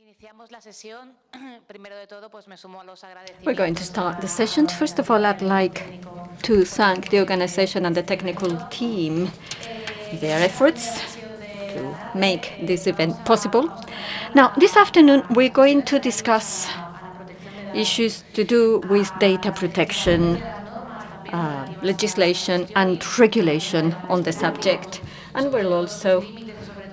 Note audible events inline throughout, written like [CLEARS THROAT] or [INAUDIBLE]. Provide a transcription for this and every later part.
[CLEARS THROAT] We're going to start the session. First of all, I'd like to thank the organization and the technical team, for their efforts to make this event possible. Now, this afternoon, we're going to discuss issues to do with data protection, uh, legislation and regulation on the subject. And we'll also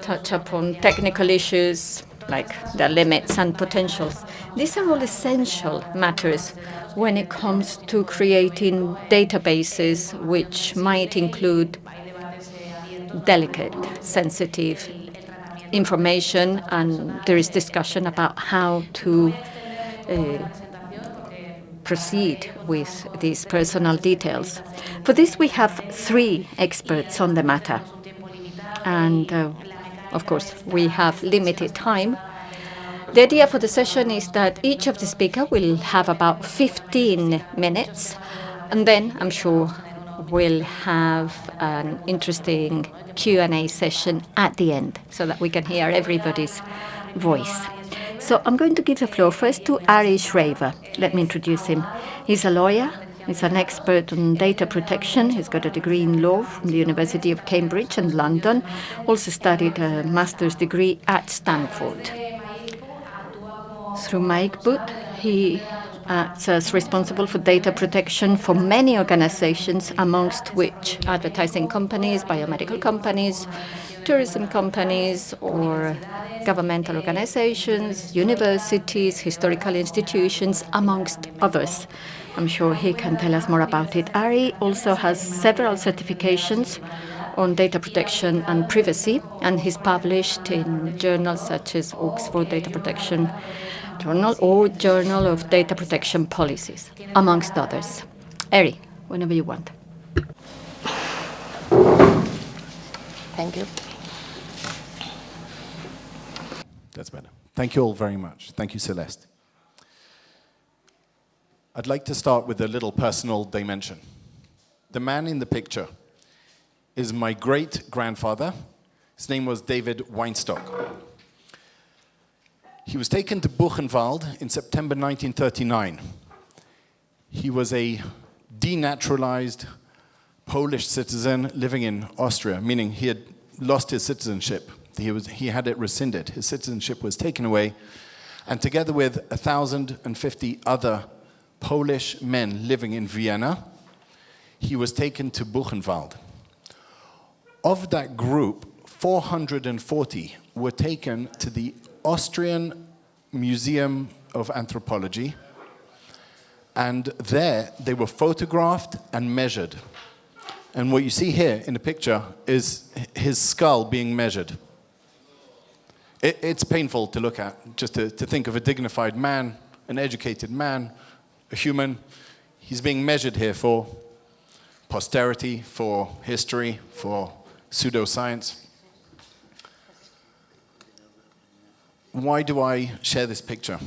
touch upon technical issues like the limits and potentials. These are all essential matters when it comes to creating databases which might include delicate, sensitive information, and there is discussion about how to uh, proceed with these personal details. For this, we have three experts on the matter. And uh, of course, we have limited time. The idea for the session is that each of the speakers will have about 15 minutes, and then I'm sure we'll have an interesting Q&A session at the end so that we can hear everybody's voice. So I'm going to give the floor first to Ari Schraver. Let me introduce him. He's a lawyer, He's an expert on data protection. He's got a degree in law from the University of Cambridge and London. Also studied a master's degree at Stanford. Through Mike Boot, he uh, acts as responsible for data protection for many organizations, amongst which advertising companies, biomedical companies, tourism companies, or governmental organizations, universities, historical institutions, amongst others. I'm sure he can tell us more about it. Ari also has several certifications on data protection and privacy, and he's published in journals such as Oxford Data Protection Journal or Journal of Data Protection Policies, amongst others. Ari, whenever you want. Thank you. That's better. Thank you all very much. Thank you, Celeste. I'd like to start with a little personal dimension. The man in the picture is my great-grandfather. His name was David Weinstock. He was taken to Buchenwald in September 1939. He was a denaturalized Polish citizen living in Austria, meaning he had lost his citizenship. He, was, he had it rescinded. His citizenship was taken away. And together with 1,050 other Polish men living in Vienna, he was taken to Buchenwald. Of that group, 440 were taken to the Austrian Museum of Anthropology, and there they were photographed and measured. And what you see here in the picture is his skull being measured. It, it's painful to look at, just to, to think of a dignified man, an educated man, a human. He's being measured here for posterity, for history, for pseudoscience. Why do I share this picture?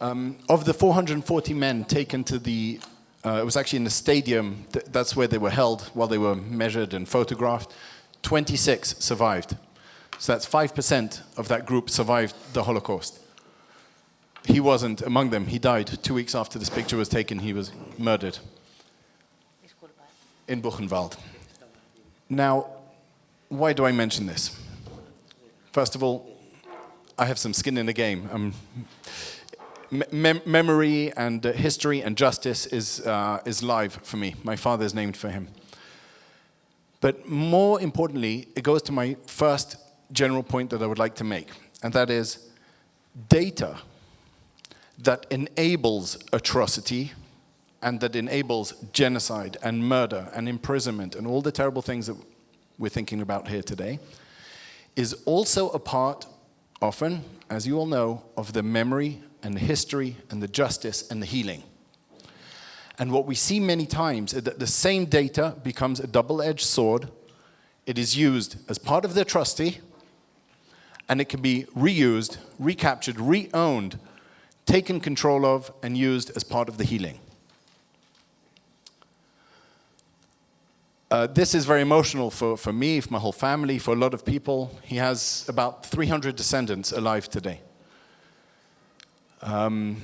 Um, of the 440 men taken to the, uh, it was actually in the stadium, th that's where they were held while they were measured and photographed, 26 survived. So that's 5% of that group survived the Holocaust he wasn't among them. He died two weeks after this picture was taken. He was murdered in Buchenwald. Now, why do I mention this? First of all, I have some skin in the game. Um, mem memory and uh, history and justice is, uh, is live for me. My father is named for him. But more importantly, it goes to my first general point that I would like to make, and that is data that enables atrocity and that enables genocide and murder and imprisonment and all the terrible things that we're thinking about here today is also a part, often, as you all know, of the memory and the history and the justice and the healing. And what we see many times is that the same data becomes a double-edged sword. It is used as part of the atrocity, and it can be reused, recaptured, re-owned taken control of and used as part of the healing. Uh, this is very emotional for, for me, for my whole family, for a lot of people. He has about 300 descendants alive today. Um,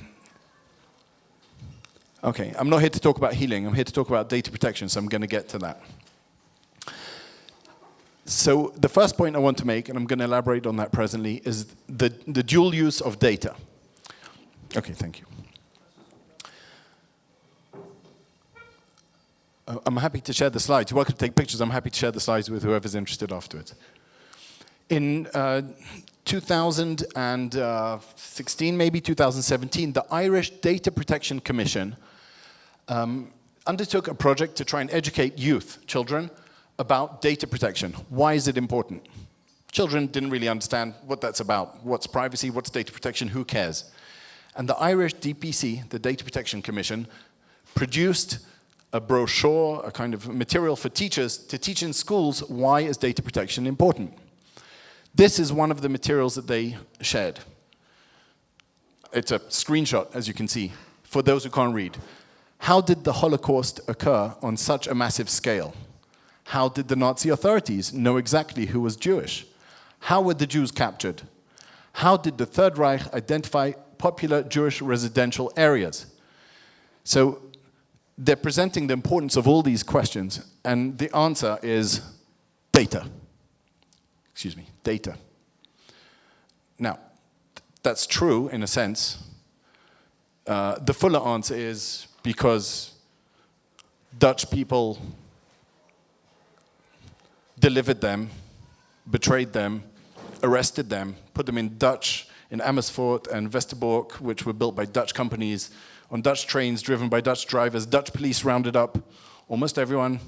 okay, I'm not here to talk about healing. I'm here to talk about data protection, so I'm going to get to that. So the first point I want to make, and I'm going to elaborate on that presently, is the, the dual use of data. Okay, thank you. Uh, I'm happy to share the slides. You're welcome to take pictures. I'm happy to share the slides with whoever's interested afterwards. In uh, 2016, maybe 2017, the Irish Data Protection Commission um, undertook a project to try and educate youth, children, about data protection. Why is it important? Children didn't really understand what that's about. What's privacy, what's data protection, who cares? And the Irish DPC, the Data Protection Commission, produced a brochure, a kind of material for teachers to teach in schools why is data protection important. This is one of the materials that they shared. It's a screenshot, as you can see, for those who can't read. How did the Holocaust occur on such a massive scale? How did the Nazi authorities know exactly who was Jewish? How were the Jews captured? How did the Third Reich identify popular Jewish residential areas? So they're presenting the importance of all these questions, and the answer is data. Excuse me, data. Now, that's true in a sense. Uh, the fuller answer is because Dutch people delivered them, betrayed them, arrested them, put them in Dutch, in Amersfoort and Westerbork, which were built by Dutch companies, on Dutch trains driven by Dutch drivers. Dutch police rounded up almost everyone,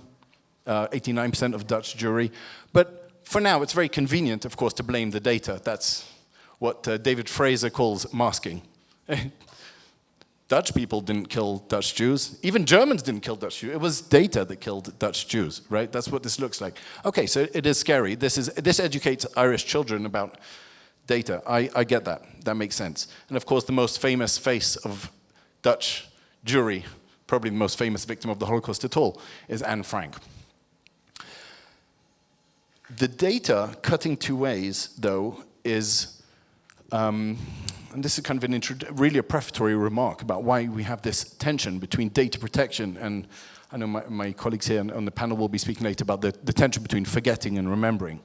89% uh, of Dutch Jewry. But for now, it's very convenient, of course, to blame the data. That's what uh, David Fraser calls masking. [LAUGHS] Dutch people didn't kill Dutch Jews. Even Germans didn't kill Dutch Jews. It was data that killed Dutch Jews, right? That's what this looks like. Okay, so it is scary. This, is, this educates Irish children about data. I, I get that. That makes sense. And of course, the most famous face of Dutch Jewry, probably the most famous victim of the Holocaust at all, is Anne Frank. The data cutting two ways, though, is um, and this is kind of an really a prefatory remark about why we have this tension between data protection and I know my, my colleagues here on the panel will be speaking later about the, the tension between forgetting and remembering.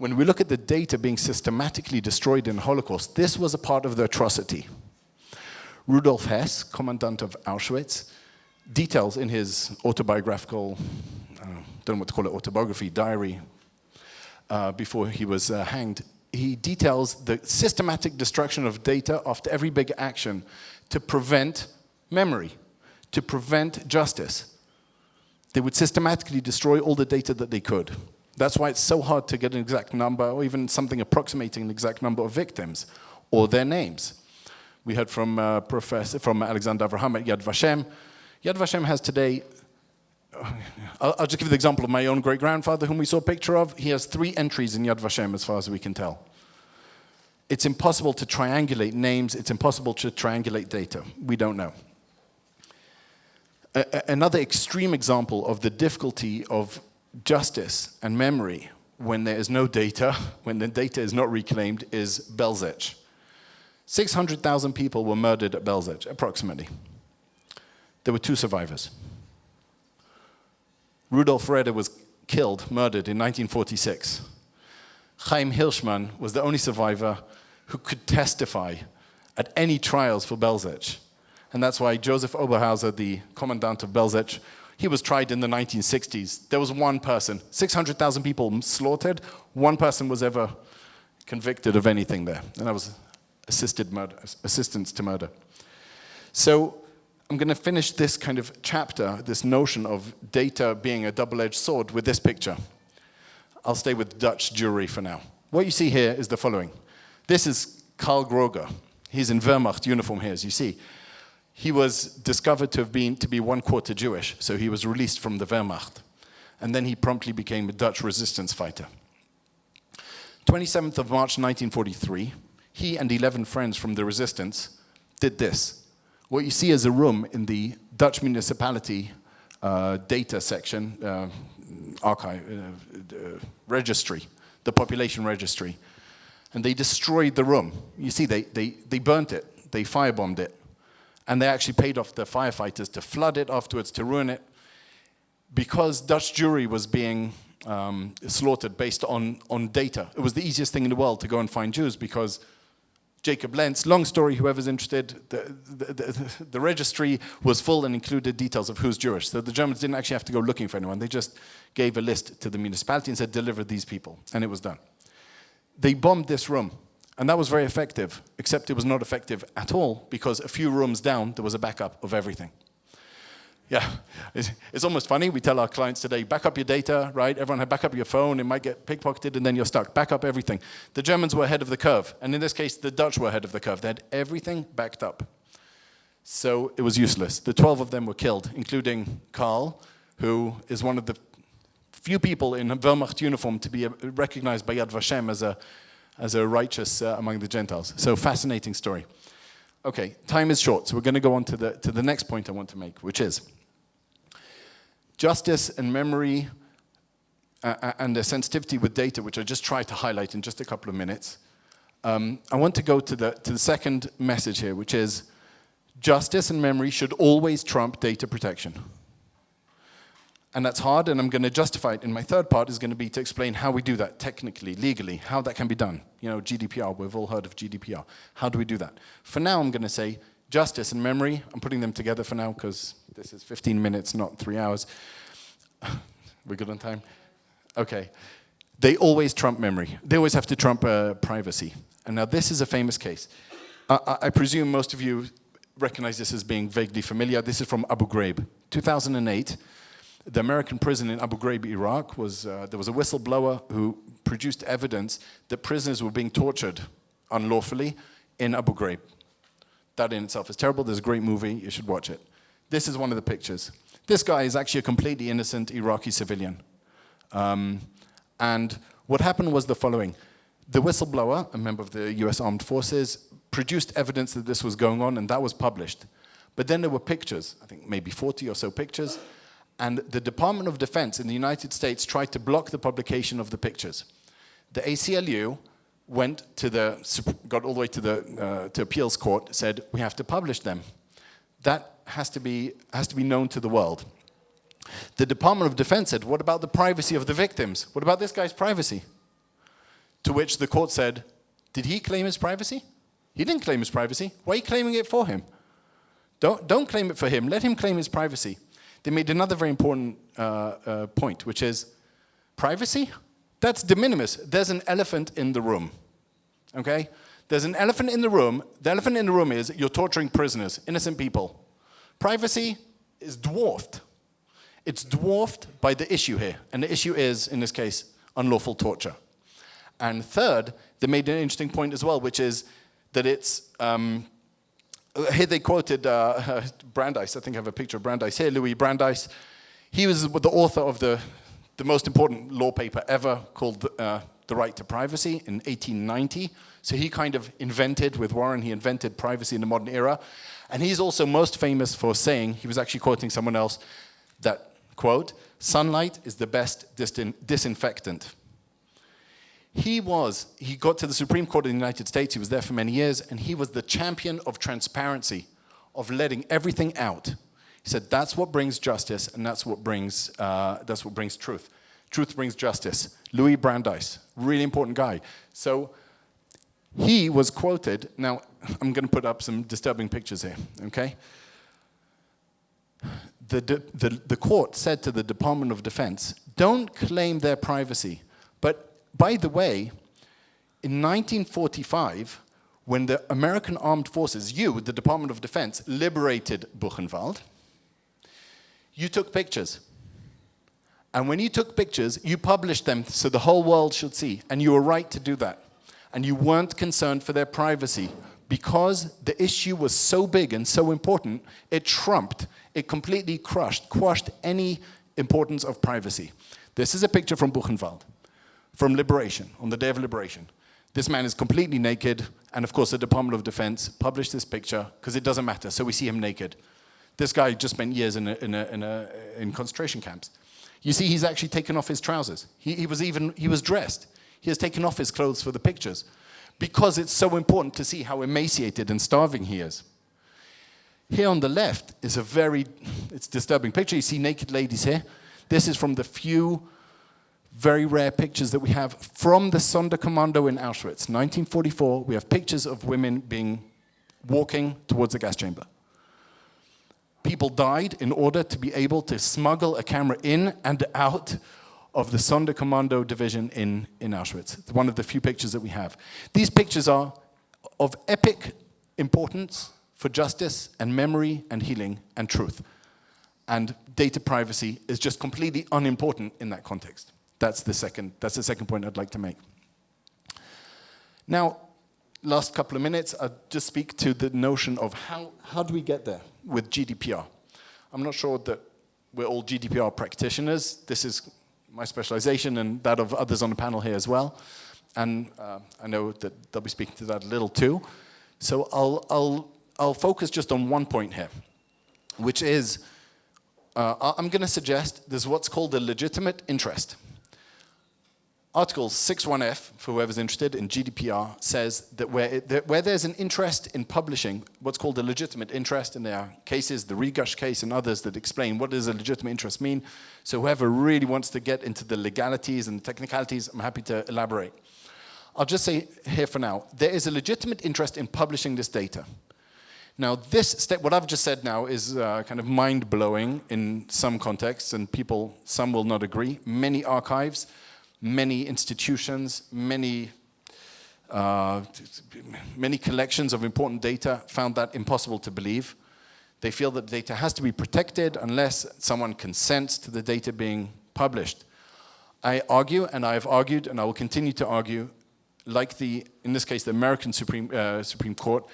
When we look at the data being systematically destroyed in the Holocaust, this was a part of the atrocity. Rudolf Hess, commandant of Auschwitz, details in his autobiographical, uh, don't know what to call it, autobiography, diary, uh, before he was uh, hanged, he details the systematic destruction of data after every big action to prevent memory, to prevent justice. They would systematically destroy all the data that they could. That's why it's so hard to get an exact number or even something approximating an exact number of victims or their names. We heard from, uh, Professor, from Alexander Avraham at Yad Vashem. Yad Vashem has today I'll, I'll, just give you the example of my own great-grandfather, whom we saw a picture of. He has three entries in Yad Vashem, as far as we can tell. It's impossible to triangulate names. It's impossible to triangulate data. We don't know. Another extreme example of the difficulty of justice and memory when there is no data, when the data is not reclaimed, is Belzec. 600,000 people were murdered at Belzec, approximately. There were two survivors. Rudolf Reder was killed, murdered in 1946. Chaim Hirschman was the only survivor who could testify at any trials for Belzec. And that's why Joseph Oberhauser, the commandant of Belzec, he was tried in the 1960s. There was one person, 600,000 people slaughtered, one person was ever convicted of anything there, and that was assisted murder, assistance to murder. So I'm going to finish this kind of chapter, this notion of data being a double-edged sword with this picture. I'll stay with Dutch Jewry for now. What you see here is the following. This is Karl Groger. He's in Wehrmacht uniform here, as you see. He was discovered to have been to be one quarter Jewish, so he was released from the Wehrmacht. And then he promptly became a Dutch resistance fighter. 27th of March 1943, he and 11 friends from the resistance did this. What you see is a room in the Dutch municipality uh, data section, uh, archive, uh, uh, registry, the population registry. And they destroyed the room. You see, they, they, they burnt it, they firebombed it. And they actually paid off the firefighters to flood it afterwards, to ruin it. Because Dutch Jewry was being um, slaughtered based on, on data. It was the easiest thing in the world to go and find Jews because Jacob Lentz, long story, whoever's interested, the, the, the, the, registry was full and included details of who's Jewish. So the Germans didn't actually have to go looking for anyone. They just gave a list to the municipality and said, deliver these people. And it was done. They bombed this room. And that was very effective, except it was not effective at all because a few rooms down, there was a backup of everything. Yeah, it's, almost funny. We tell our clients today, back up your data, right? Everyone had back up your phone. It might get pickpocketed and then you're stuck. Back up everything. The Germans were ahead of the curve. And in this case, the Dutch were ahead of the curve. They had everything backed up. So it was useless. The 12 of them were killed, including Karl, who is one of the few people in a Wehrmacht uniform to be recognized by Yad Vashem as a, as a righteous uh, among the Gentiles. So fascinating story. Okay, time is short, so we're going to go on to the, to the next point I want to make, which is justice and memory uh, uh, and the sensitivity with data, which I just tried to highlight in just a couple of minutes. Um, I want to go to the, to the second message here, which is justice and memory should always trump data protection. And that's hard, and I'm going to justify it. In my third part is going to be to explain how we do that technically, legally, how that can be done. You know, GDPR, we've all heard of GDPR. How do we do that? For now, I'm going to say justice and memory. I'm putting them together for now because this is 15 minutes, not three hours. [SIGHS] We're good on time? Okay. They always trump memory. They always have to trump uh, privacy. And now this is a famous case. I, I presume most of you recognize this as being vaguely familiar. This is from Abu Ghraib. 2008, the American prison in Abu Ghraib, Iraq, was, uh, there was a whistleblower who produced evidence that prisoners were being tortured unlawfully in Abu Ghraib. That in itself is terrible. There's a great movie. You should watch it. This is one of the pictures. This guy is actually a completely innocent Iraqi civilian. Um, and what happened was the following. The whistleblower, a member of the US Armed Forces, produced evidence that this was going on and that was published. But then there were pictures, I think maybe 40 or so pictures, and the Department of Defense in the United States tried to block the publication of the pictures. The ACLU went to the, got all the way to the uh, to appeals court, said, we have to publish them. That has to, be, has to be known to the world. The Department of Defense said, what about the privacy of the victims? What about this guy's privacy? To which the court said, did he claim his privacy? He didn't claim his privacy. Why are you claiming it for him? Don't, don't claim it for him. Let him claim his privacy. They made another very important uh, uh, point, which is privacy, that's de minimis. There's an elephant in the room, okay? There's an elephant in the room. The elephant in the room is you're torturing prisoners, innocent people. Privacy is dwarfed. It's dwarfed by the issue here. And the issue is, in this case, unlawful torture. And third, they made an interesting point as well, which is that it's, um, here they quoted uh, [LAUGHS] Brandeis, I think I have a picture of Brandeis here, Louis Brandeis. He was the author of the, the most important law paper ever called uh, The Right to Privacy in 1890. So he kind of invented, with Warren, he invented privacy in the modern era. And he's also most famous for saying, he was actually quoting someone else, that, quote, sunlight is the best disin disinfectant. He was, he got to the Supreme Court of the United States, he was there for many years, and he was the champion of transparency, of letting everything out. He said, that's what brings justice, and that's what brings, uh, that's what brings truth. Truth brings justice. Louis Brandeis, really important guy. So he was quoted, now I'm going to put up some disturbing pictures here, okay? The, the, the court said to the Department of Defense, don't claim their privacy. But by the way, in 1945, when the American Armed Forces, you, the Department of Defense, liberated Buchenwald, you took pictures. And when you took pictures, you published them so the whole world should see. And you were right to do that and you weren't concerned for their privacy because the issue was so big and so important, it trumped, it completely crushed, quashed any importance of privacy. This is a picture from Buchenwald, from Liberation, on the day of Liberation. This man is completely naked, and of course the Department of Defense published this picture because it doesn't matter, so we see him naked. This guy just spent years in, a, in, a, in, a, in concentration camps. You see, he's actually taken off his trousers. He, he was even, he was dressed. He has taken off his clothes for the pictures because it's so important to see how emaciated and starving he is. Here on the left is a very, it's disturbing picture. You see naked ladies here. This is from the few very rare pictures that we have from the Sonderkommando in Auschwitz. 1944, we have pictures of women being walking towards the gas chamber. People died in order to be able to smuggle a camera in and out of the Sonderkommando division in, in Auschwitz. It's one of the few pictures that we have. These pictures are of epic importance for justice and memory and healing and truth. And data privacy is just completely unimportant in that context. That's the second, that's the second point I'd like to make. Now, last couple of minutes, I'll just speak to the notion of how, how do we get there with GDPR. I'm not sure that we're all GDPR practitioners. This is my specialization and that of others on the panel here as well. And uh, I know that they'll be speaking to that a little too. So I'll, I'll, I'll focus just on one point here, which is, uh, I'm going to suggest there's what's called a legitimate interest. Article 61F, for whoever's interested in GDPR, says that where, that where there's an interest in publishing, what's called a legitimate interest, and there are cases, the Regush case and others that explain what does a legitimate interest mean. So whoever really wants to get into the legalities and technicalities, I'm happy to elaborate. I'll just say here for now, there is a legitimate interest in publishing this data. Now this step, what I've just said now is uh, kind of mind-blowing in some contexts, and people, some will not agree. Many archives, many institutions, many, uh, many collections of important data found that impossible to believe. They feel that data has to be protected unless someone consents to the data being published. I argue, and I've argued, and I will continue to argue, like the, in this case, the American Supreme, uh, Supreme Court,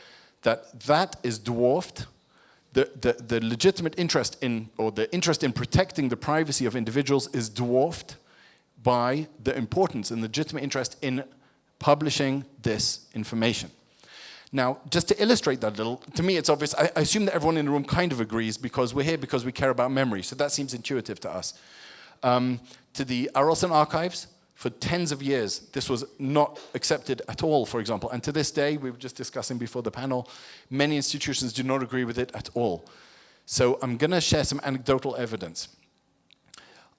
that that is dwarfed the, the, the, legitimate interest in, or the interest in protecting the privacy of individuals is dwarfed by the importance and legitimate interest in publishing this information. Now, just to illustrate that a little, to me it's obvious, I, I, assume that everyone in the room kind of agrees because we're here because we care about memory, so that seems intuitive to us. Um, to the Arolsen archives, for tens of years, this was not accepted at all, for example. And to this day, we were just discussing before the panel, many institutions do not agree with it at all. So I'm going to share some anecdotal evidence.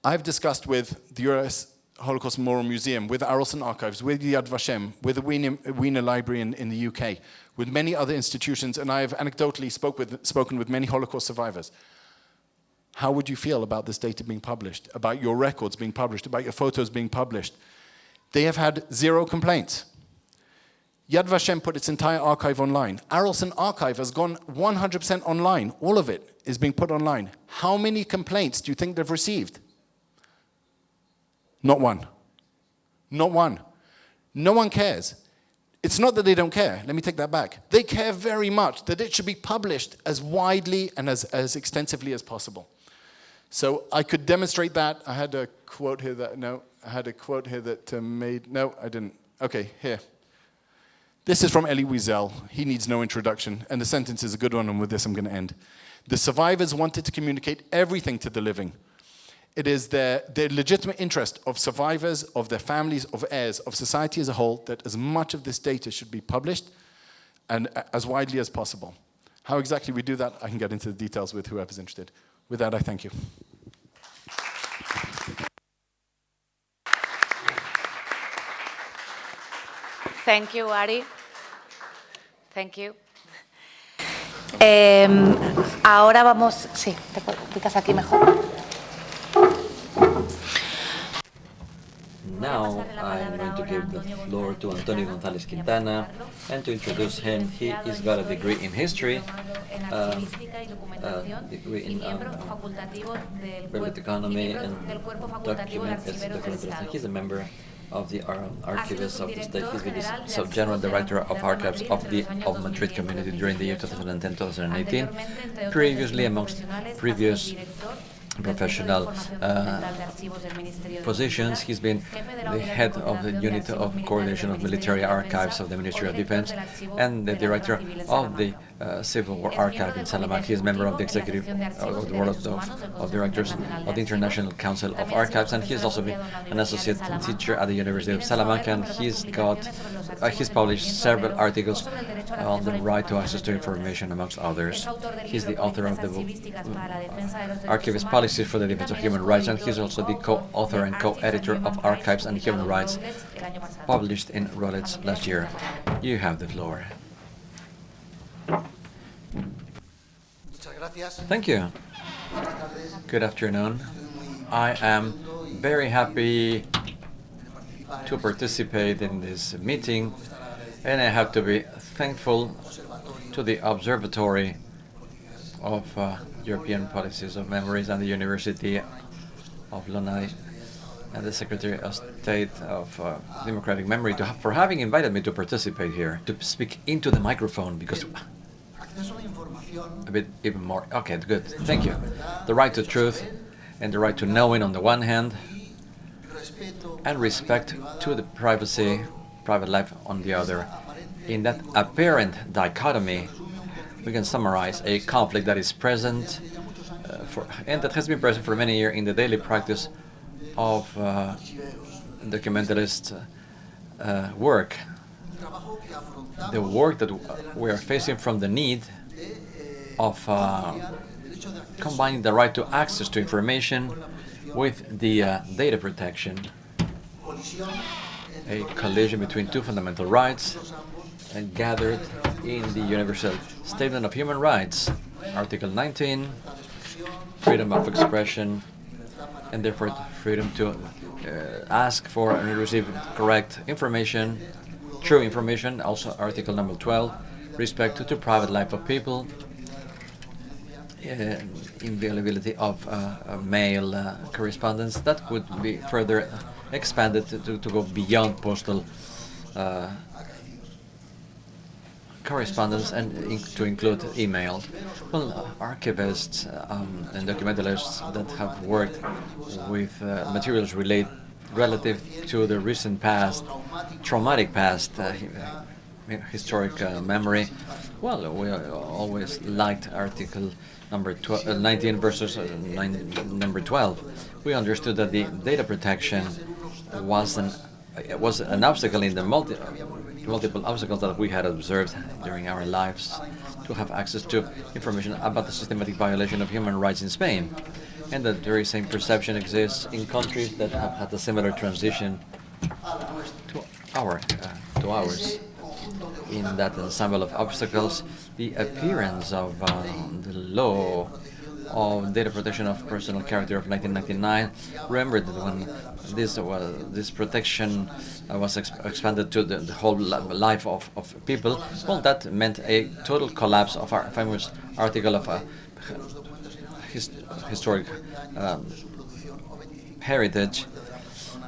I've discussed with the US Holocaust Memorial Museum, with Arolsen Archives, with Yad Vashem, with the Wiener, Wiener Library in, in, the UK, with many other institutions, and I have anecdotally spoke with, spoken with many Holocaust survivors. How would you feel about this data being published, about your records being published, about your photos being published? They have had zero complaints. Yad Vashem put its entire archive online. Arolsen Archive has gone 100% online. All of it is being put online. How many complaints do you think they've received? Not one. Not one. No one cares. It's not that they don't care. Let me take that back. They care very much that it should be published as widely and as, as extensively as possible. So I could demonstrate that. I had a quote here that, no, I had a quote here that uh, made, no, I didn't. Okay, here. This is from Elie Wiesel. He needs no introduction. And the sentence is a good one, and with this I'm going to end. The survivors wanted to communicate everything to the living, it is the, the legitimate interest of survivors, of their families, of heirs, of society as a whole, that as much of this data should be published and as widely as possible. How exactly we do that, I can get into the details with whoever's interested. With that, I thank you. Thank you, Ari. Thank you. Eh, ahora vamos, sí, te ubicas aquí mejor. Now I'm going to give the floor to Antonio González Quintana and to introduce him, he has got a degree in history, uh, a degree in um, public economy and document, he's a member of the um, Archivists of the State. He's been the sub-general director of archives of the of Madrid community during the year 2010-2018. Previously, amongst previous professional uh, positions. He's been the head of the unit of coordination of military archives of the Ministry of Defense and the director of the uh, Civil War Archive in Salamanca. He is member of the executive of the board of, of, directors of the International Council of Archives, and he has also been an associate teacher at the University of Salamanca. And he's got uh, he's published several articles on the right to access to information, amongst others. He's the author of the book Archivist Policies for the Defense of Human Rights, and he's also the co-author and co-editor of Archives and Human Rights, published in Routledge last year. You have the floor. Thank you. Good afternoon. I am very happy to participate in this meeting, and I have to be thankful to the Observatory of uh, European Policies of Memories and the University of Lanai and the Secretary of State of uh, Democratic Memory to, for having invited me to participate here, to speak into the microphone because a bit even more. Okay, good. Thank you. The right to truth and the right to knowing on the one hand, and respect to the privacy, private life on the other. In that apparent dichotomy, we can summarize a conflict that is present uh, for, and that has been present for many years in the daily practice of uh, documentalist uh, work. The work that we are facing from the need of uh, combining the right to access to information with the uh, data protection, a collision between two fundamental rights and gathered in the Universal Statement of Human Rights, Article 19, freedom of expression, and therefore freedom to uh, ask for and receive correct information, true information, also Article number 12, respect to the private life of people, uh, inviolability of uh, mail uh, correspondence that would be further expanded to, to go beyond postal correspondence and in to include email. Well, uh, archivists um, and documentalists that have worked with uh, materials relate relative to the recent past, traumatic past, uh, historic memory. Well, we always liked Article number 12, uh, 19 versus uh, nine, number 12, we understood that the data protection was an was an obstacle in the multi, multiple obstacles that we had observed during our lives to have access to information about the systematic violation of human rights in Spain. And that very same perception exists in countries that have had a similar transition to our uh, to ours in that ensemble of obstacles, the appearance of um, the law of data protection of personal character of 1999. Remember that when this this protection uh, was exp expanded to the, the whole life of, of people, well, that meant a total collapse of our famous article of uh, his, historic um, heritage.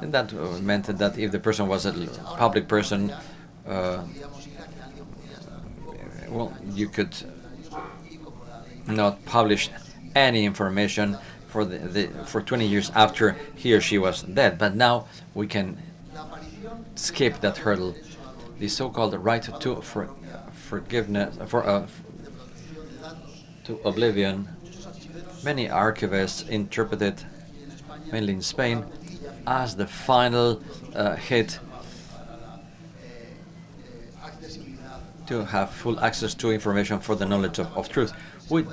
And that uh, meant that if the person was a public person, uh, well, you could not publish any information for the, the, for 20 years after he or she was dead. But now we can skip that hurdle. The so-called right to for, forgiveness for uh, to oblivion. Many archivists interpret it, mainly in Spain, as the final uh, hit to have full access to information for the knowledge of, of truth. We,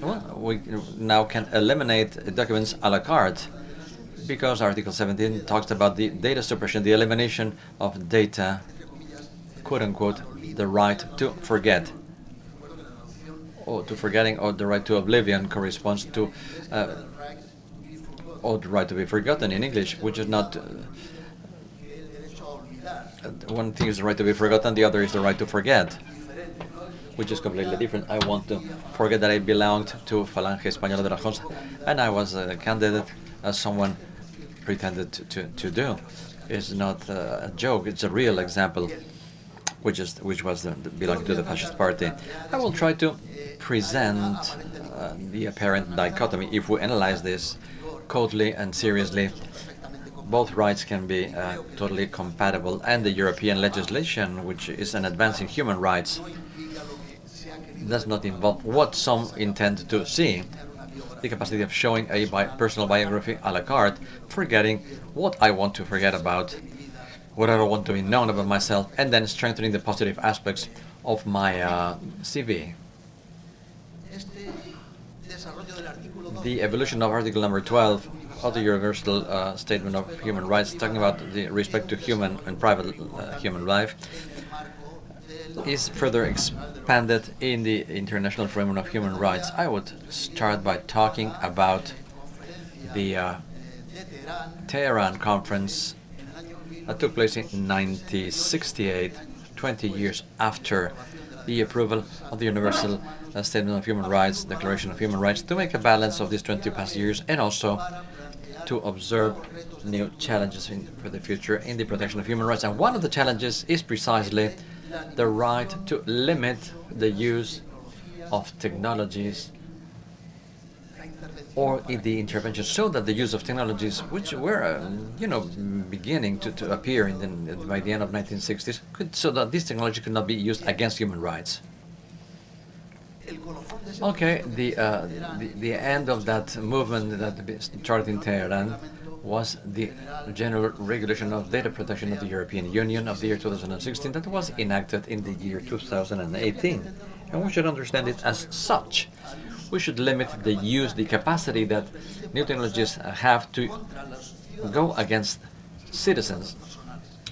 well, we now can eliminate documents a la carte because Article 17 talks about the data suppression, the elimination of data, quote-unquote, the right to forget. Or to forgetting or the right to oblivion corresponds to uh, or the right to be forgotten in English, which is not uh, one thing is the right to be forgotten, the other is the right to forget, which is completely different. I want to forget that I belonged to Falange Española de las JONS, and I was a candidate as someone pretended to, to, to do. It's not a joke, it's a real example. which is which was the, the belonging to the fascist party. I will try to present uh, the apparent dichotomy if we analyze this coldly and seriously. Both rights can be uh, totally compatible, and the European legislation, which is an advance in human rights, does not involve what some intend to see the capacity of showing a bi personal biography a la carte, forgetting what I want to forget about, what I want to be known about myself, and then strengthening the positive aspects of my uh, CV. The evolution of Article number 12 of the Universal uh, Statement of Human Rights, talking about the respect to human and private uh, human life, is further expanded in the International Framework of Human Rights. I would start by talking about the uh, Tehran conference that took place in 1968, 20 years after the approval of the Universal uh, Statement of Human Rights, Declaration of Human Rights, to make a balance of these 20 past years and also to observe new challenges in, for the future in the protection of human rights. And one of the challenges is precisely the right to limit the use of technologies or in the intervention so that the use of technologies which were uh, you know beginning to, to appear in the, by the end of 1960s could, so that this technology could not be used against human rights okay the, uh, the the end of that movement that started in Tehran was the General Regulation of Data Protection of the European Union of the year 2016 that was enacted in the year 2018. And we should understand it as such. We should limit the use, the capacity that new technologies have to go against citizens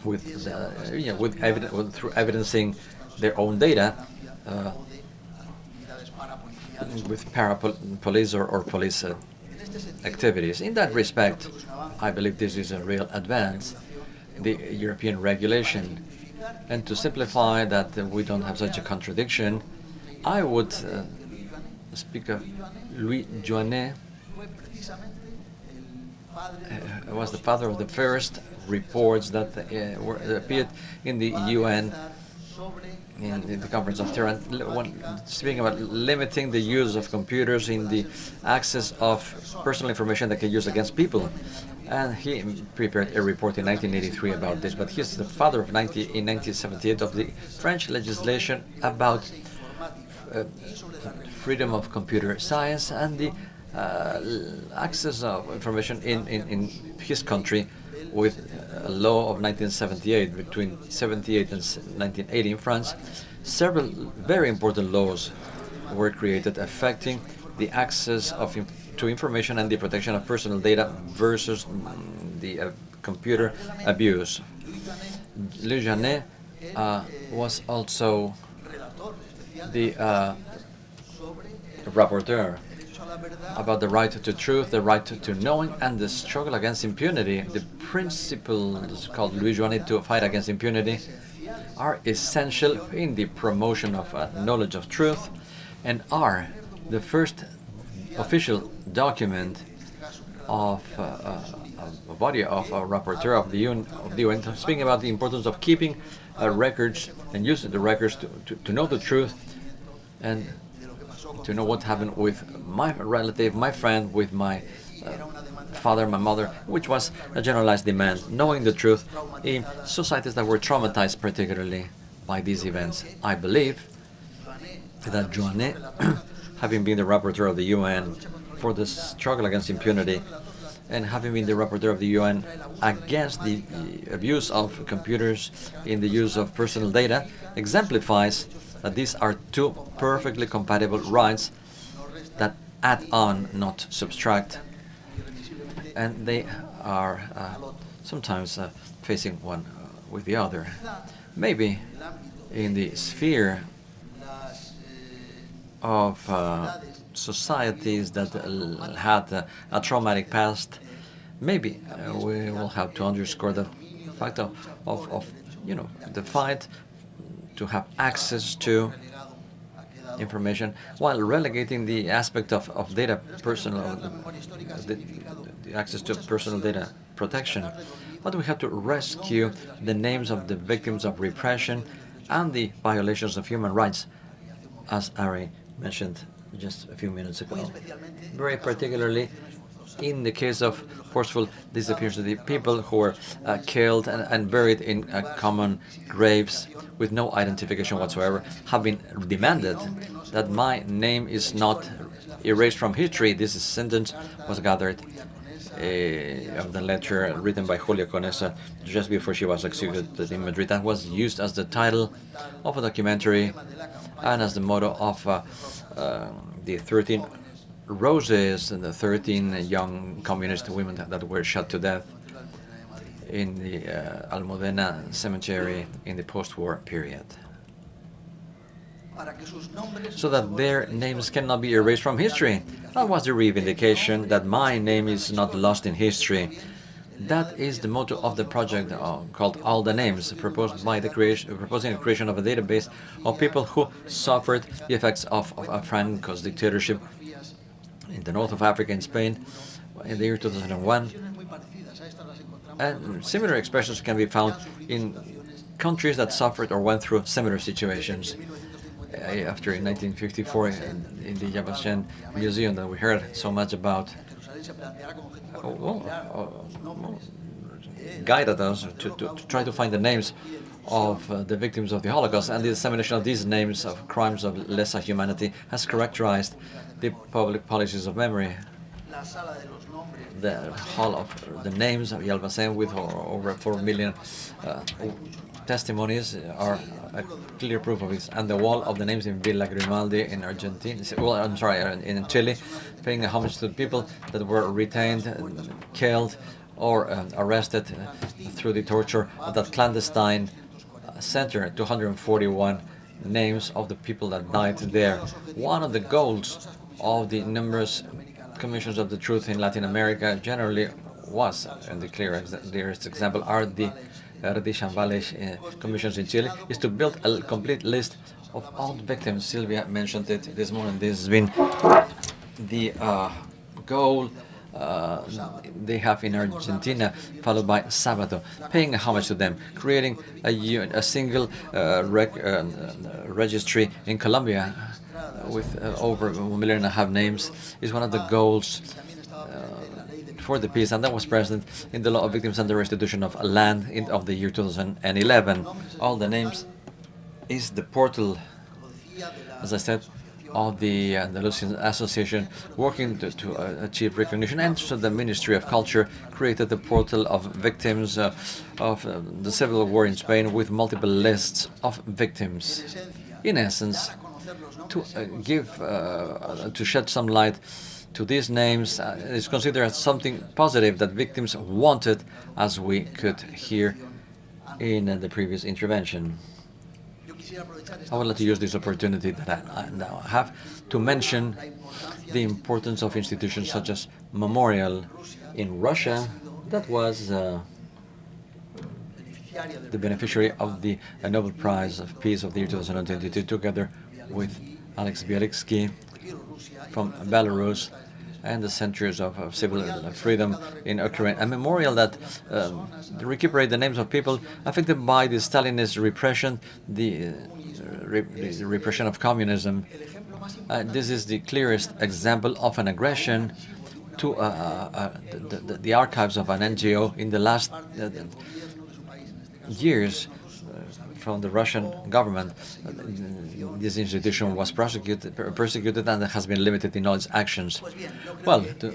with, the, you know, with, with through evidencing their own data uh, with para-police or, or police uh, activities. In that respect, I believe this is a real advance, the European regulation. And to simplify that uh, we don't have such a contradiction, I would uh, speak of Louis Joinet, uh, was the father of the first reports that uh, were, appeared in the UN in the conference of Tehran, speaking about limiting the use of computers in the access of personal information that can use against people. And he prepared a report in 1983 about this, but he's the father of 90, in 1978 of the French legislation about uh, freedom of computer science and the uh, access of information in, in, in his country with a law of 1978, between 78 and 1980 in France, several very important laws were created affecting the access of to information and the protection of personal data versus the uh, computer abuse. Louis Joinet uh, was also the uh, rapporteur about the right to truth, the right to, knowing, and the struggle against impunity. The principles called Louis Joinet to fight against impunity are essential in the promotion of uh, knowledge of truth and are the first official document of uh, uh a body of a rapporteur of the UN, of the UN speaking about the importance of keeping uh, records and using the records to, to, to know the truth and to know what happened with my relative, my friend, with my uh, father, my mother, which was a generalized demand, knowing the truth in societies that were traumatized particularly by these events. I believe that Joinet, [CLEARS THROAT] having been the rapporteur of the UN for the struggle against impunity, and having been the rapporteur of the UN against the abuse of computers in the use of personal data, exemplifies that these are two perfectly compatible rights that add on, not subtract. And they are uh, sometimes uh, facing one uh, with the other. Maybe in the sphere of uh, societies that had a traumatic past, maybe uh, we will have to underscore the fact of, of, of you know, the fight to have access to information while relegating the aspect of, of data personal the, the access to personal data protection but we have to rescue the names of the victims of repression and the violations of human rights, as Ari mentioned just a few minutes ago. Very particularly in the case of forceful disappearance, of the people who were uh, killed and, and, buried in uh, common graves with no identification whatsoever have been demanded that my name is not erased from history. This sentence was gathered uh, of the letter written by Julia Conesa just before she was executed in Madrid. That was used as the title of a documentary and as the motto of uh, uh, the 13 roses and the 13 young communist women that, were shot to death in the uh, Almudena cemetery in the post-war period. So that their names cannot be erased from history. That was the reivindication that my name is not lost in history. That is the motto of the project uh, called All the Names, proposed by the creation, proposing the creation of a database of people who suffered the effects of, of, of Franco's dictatorship in the north of Africa in Spain in the year 2001. And similar expressions can be found in countries that suffered or went through similar situations. Uh, after in 1954 in, in the Yad Museum that we heard so much about, oh, well, oh, guided us to, to, to, try to find the names of uh, the victims of the Holocaust and the dissemination of these names of crimes of lesser humanity has characterized the public policies of memory. The hall of the names of Yad Vashem with over 4 million uh, testimonies are a clear proof of this. And the wall of the names in Villa Grimaldi in Argentina, well, I'm sorry, uh, in Chile, paying homage to the people that were retained, killed, or uh, arrested uh, through the torture of that clandestine uh, center, 241 names of the people that died there. One of the goals of the numerous commissions of the truth in Latin America generally was, and the clearest example are the Valech uh, commissions in Chile, is to build a complete list of all victims. Sylvia mentioned it this morning. This has been the uh, goal uh, they have in Argentina, followed by Sábato, paying homage to them, creating a, a single uh, uh, registry in Colombia with uh, over a million and a half names is one of the goals uh, for the peace, and that was present in the law of victims and the restitution of land in, of the year 2011. All the names is the portal, as I said, of the Andalusian Association working to, to uh, achieve recognition and so the Ministry of Culture created the portal of victims uh, of uh, the civil war in Spain with multiple lists of victims. In essence, to uh, give, uh, to shed some light to these names uh, is considered as something positive that victims wanted, as we could hear in the previous intervention. I would like to use this opportunity that I now have to mention the importance of institutions such as Memorial in Russia that was uh, the beneficiary of the Nobel Prize of Peace of the year 2022 together with Alex Bialiatski from Belarus and the centuries of, of civil freedom in Ukraine. A memorial that um, recuperate the names of people affected by the Stalinist repression, the, uh, re the repression of communism. Uh, this is the clearest example of an aggression to uh, uh, uh the, the, the, archives of an NGO in the last uh, years from the Russian government. This institution was prosecuted, persecuted and has been limited in all its actions. Well, the,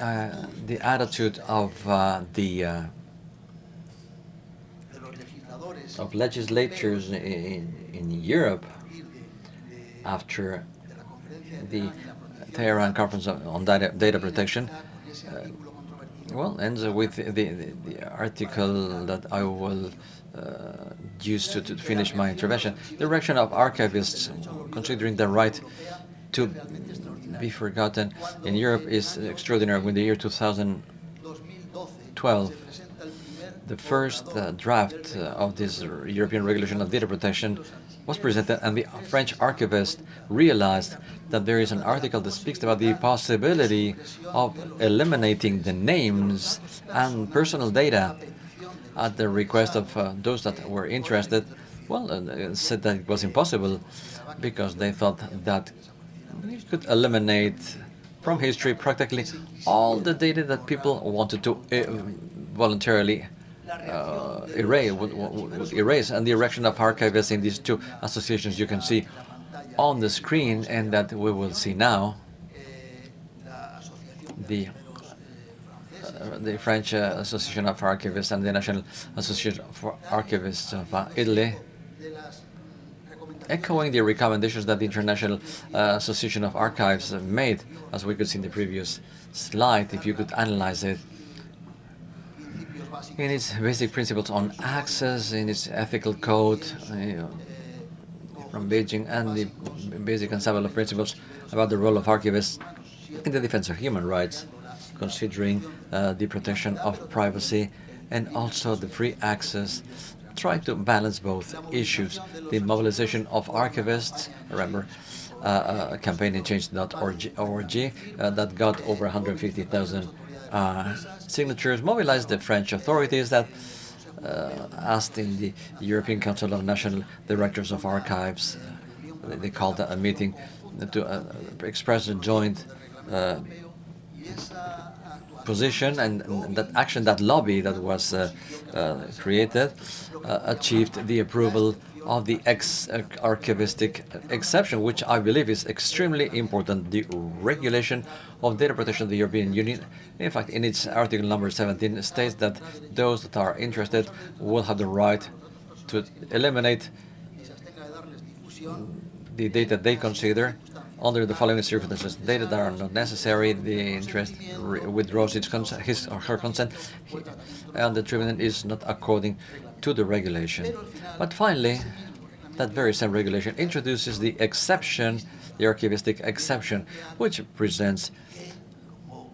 uh, the attitude of uh, the uh, of legislatures in, in Europe after the Tehran Conference on Data, data Protection uh, well, ends with the, the, the, article that I will used to, to finish my intervention. The direction of archivists, considering the right to be forgotten in Europe is extraordinary. In the year 2012, the first uh, draft uh, of this European regulation of data protection was presented and the French archivist realized that there is an article that speaks about the possibility of eliminating the names and personal data at the request of uh, those that were interested, well, uh, said that it was impossible because they thought that you could eliminate from history practically all the data that people wanted to uh, voluntarily uh, erase, would, would erase. And the erection of archivists in these two associations you can see on the screen and that we will see now. The the French uh, Association of Archivists and the National Association for Archivists of uh, Italy, echoing the recommendations that the International uh, Association of Archives made, as we could see in the previous slide, if you could analyze it, in its basic principles on access, in its ethical code from Beijing, and the basic ensemble of principles about the role of archivists in the defense of human rights, considering uh, the protection of privacy and also the free access, try to balance both issues. The mobilization of archivists, remember, uh, a campaign in change.org uh, that got over 150,000 uh, signatures, mobilized the French authorities that uh, asked in the European Council of National Directors of Archives, uh, they called a meeting to uh, express a joint position and, that action, that lobby that was uh, uh, created, uh, achieved the approval of the ex-archivistic exception, which I believe is extremely important, the regulation of data protection of the European Union. In fact, in its article number 17 states that those that are interested will have the right to eliminate the data they consider under the following circumstances. Data that are not necessary, the interest withdraws its his or her consent, and the treatment is not according to the regulation. But finally, that very same regulation introduces the exception, the archivistic exception, which presents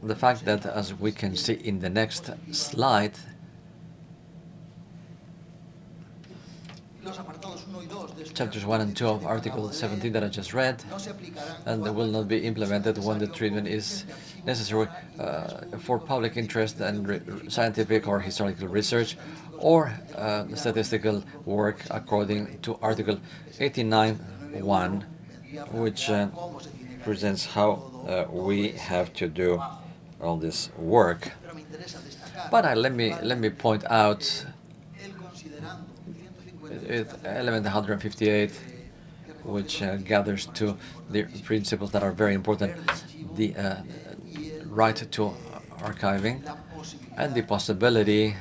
the fact that, as we can see in the next slide, chapters 1 and 2 of Article 17 that I just read, and they will not be implemented when the treatment is necessary uh, for public interest and scientific or historical research or uh, statistical work according to Article 89.1, which uh, presents how uh, we have to do all this work. But let me let me point out element 158, which uh, gathers to the principles that are very important, the uh, right to archiving and the possibility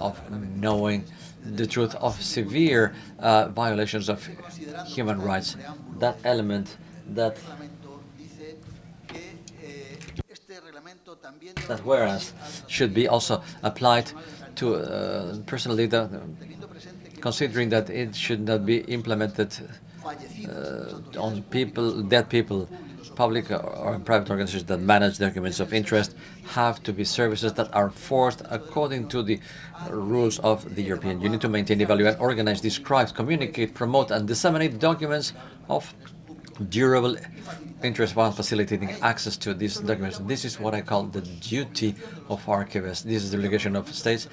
of knowing the truth of severe uh, violations of human rights. That element that that whereas should be also applied to uh, personal data considering that it should not be implemented uh, on people, dead people, public or private organizations that manage documents of interest have to be services that are forced according to the rules of the European Union to maintain, evaluate, organize, describe, communicate, promote, and disseminate documents of durable interest while facilitating access to these documents. This is what I call the duty of archivists. This is the obligation of states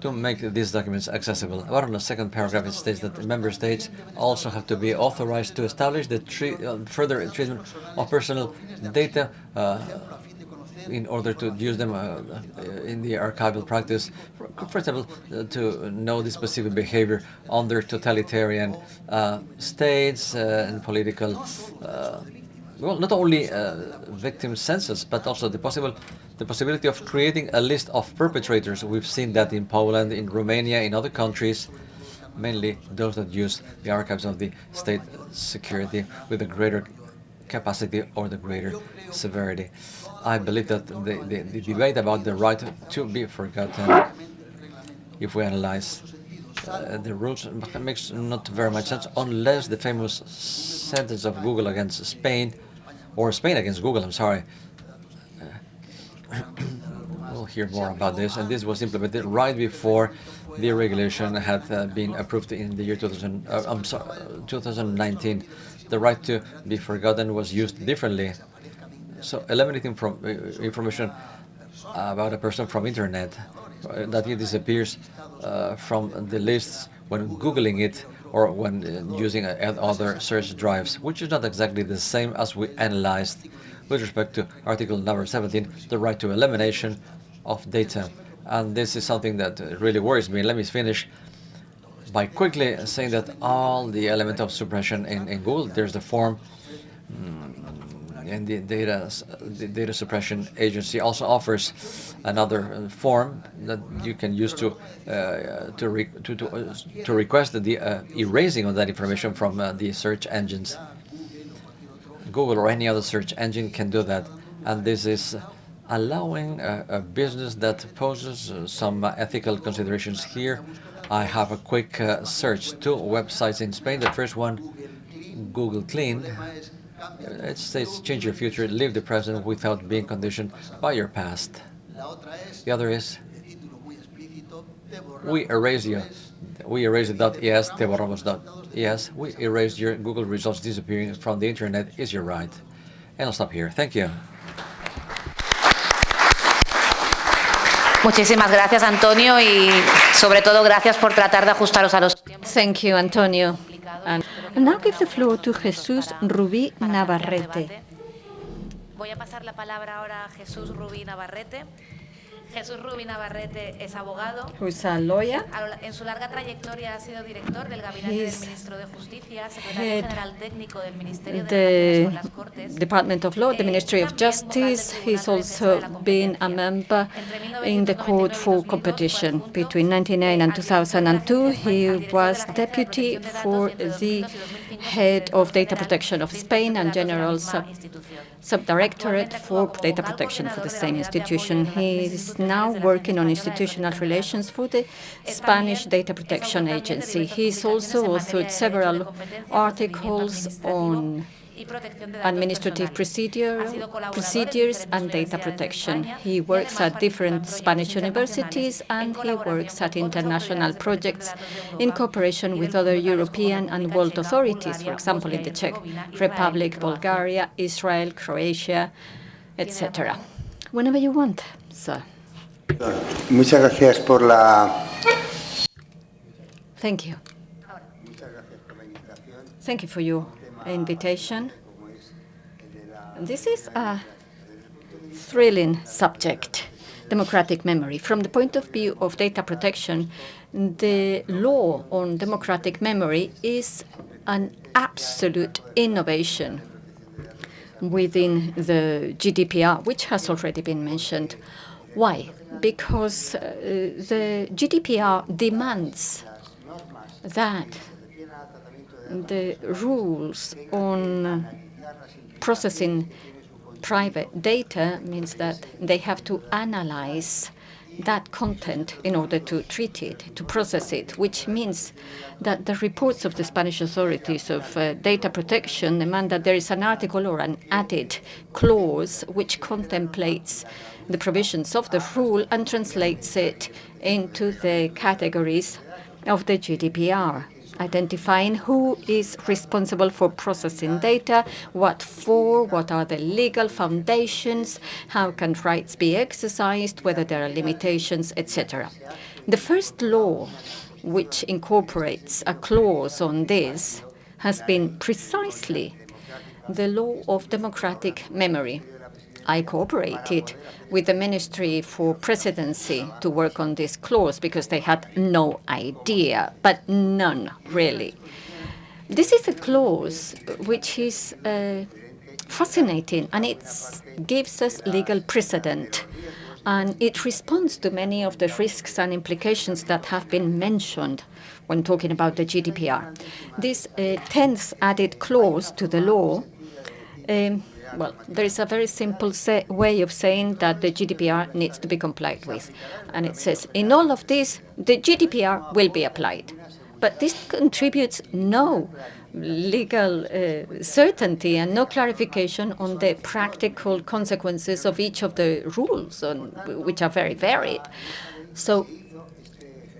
to make these documents accessible. But on the second paragraph, it states that member states also have to be authorized to establish the uh, further treatment of personal data uh, in order to use them uh, in the archival practice. For, example, uh, to know the specific behavior under totalitarian uh, states uh, and political well, not only uh, victim census, but also the possible the possibility of creating a list of perpetrators. We've seen that in Poland, in Romania, in other countries, mainly those that use the archives of the state security with a greater capacity or the greater severity. I believe that the, the, the debate about the right to be forgotten, if we analyze uh, the rules, makes not very much sense unless the famous sentence of Google against Spain or Spain against Google, I'm sorry. We'll hear more about this. And this was implemented right before the regulation had uh, been approved in the year 2000, uh, I'm sorry, 2019. The right to be forgotten was used differently. So eliminating from uh, information about a person from internet uh, that it disappears uh, from the lists when Googling it or when uh, using other search drives, which is not exactly the same as we analyzed with respect to article number 17, the right to elimination of data. And this is something that really worries me. Let me finish by quickly saying that all the element of suppression in, in Google, there's the form mm, and the data, the data suppression agency also offers another form that you can use to uh, to, re to, to, uh, to request the uh, erasing of that information from uh, the search engines. Google or any other search engine can do that, and this is allowing a, a business that poses uh, some ethical considerations here. I have a quick uh, search. Two websites in Spain. The first one, Google Clean. It says change your future, live the present without being conditioned by your past. The other is we erase you. We erase the .es, te borramos .es. We erase your Google results disappearing from the internet is your right. And I'll stop here. Thank you. Muchísimas gracias, Antonio, y sobre todo gracias por tratar de ajustaros a los tiempos. Thank you, Antonio. And now give the floor to Jesús Rubí Navarrete. Voy a pasar la palabra ahora a Jesús Rubí Navarrete. Jesús Rubí Navarrete es abogado. Who's a lawyer. En su larga trayectoria ha sido director del Gabinete He's del Ministro de Justicia, secretario general técnico del Ministerio de the las Cortes. Department of Law, the eh, Ministry of Justice. He's also been a member in the Court for Competition. Between 1999 and 2002, he was deputy for the head of data protection of Spain and general sub subdirectorate for data protection for the same institution. He is now working on institutional relations for the Spanish Data Protection Agency. He's also authored several articles on administrative procedure, procedures and data protection. He works at different Spanish universities and he works at international projects in cooperation with other European and world authorities, for example, in the Czech Republic, Bulgaria, Israel, Croatia, etc. Whenever you want, sir. Uh, muchas gracias por la. Thank you. Thank you for your invitation. This is a thrilling subject, democratic memory. From the point of view of data protection, the law on democratic memory is an absolute innovation within the GDPR, which has already been mentioned. Why? Because uh, the GDPR demands that the rules on processing private data means that they have to analyze that content in order to treat it, to process it, which means that the reports of the Spanish authorities of uh, data protection demand that there is an article or an added clause which contemplates the provisions of the rule and translates it into the categories of the GDPR identifying who is responsible for processing data, what for, what are the legal foundations, how can rights be exercised, whether there are limitations, etc. The first law which incorporates a clause on this has been precisely the law of democratic memory. I cooperated with the Ministry for Presidency to work on this clause because they had no idea, but none, really. This is a clause which is uh, fascinating, and it gives us legal precedent. And it responds to many of the risks and implications that have been mentioned when talking about the GDPR. This uh, 10th added clause to the law um, well, there is a very simple way of saying that the GDPR needs to be complied with. And it says, in all of this, the GDPR will be applied. But this contributes no legal uh, certainty and no clarification on the practical consequences of each of the rules, on, which are very varied. So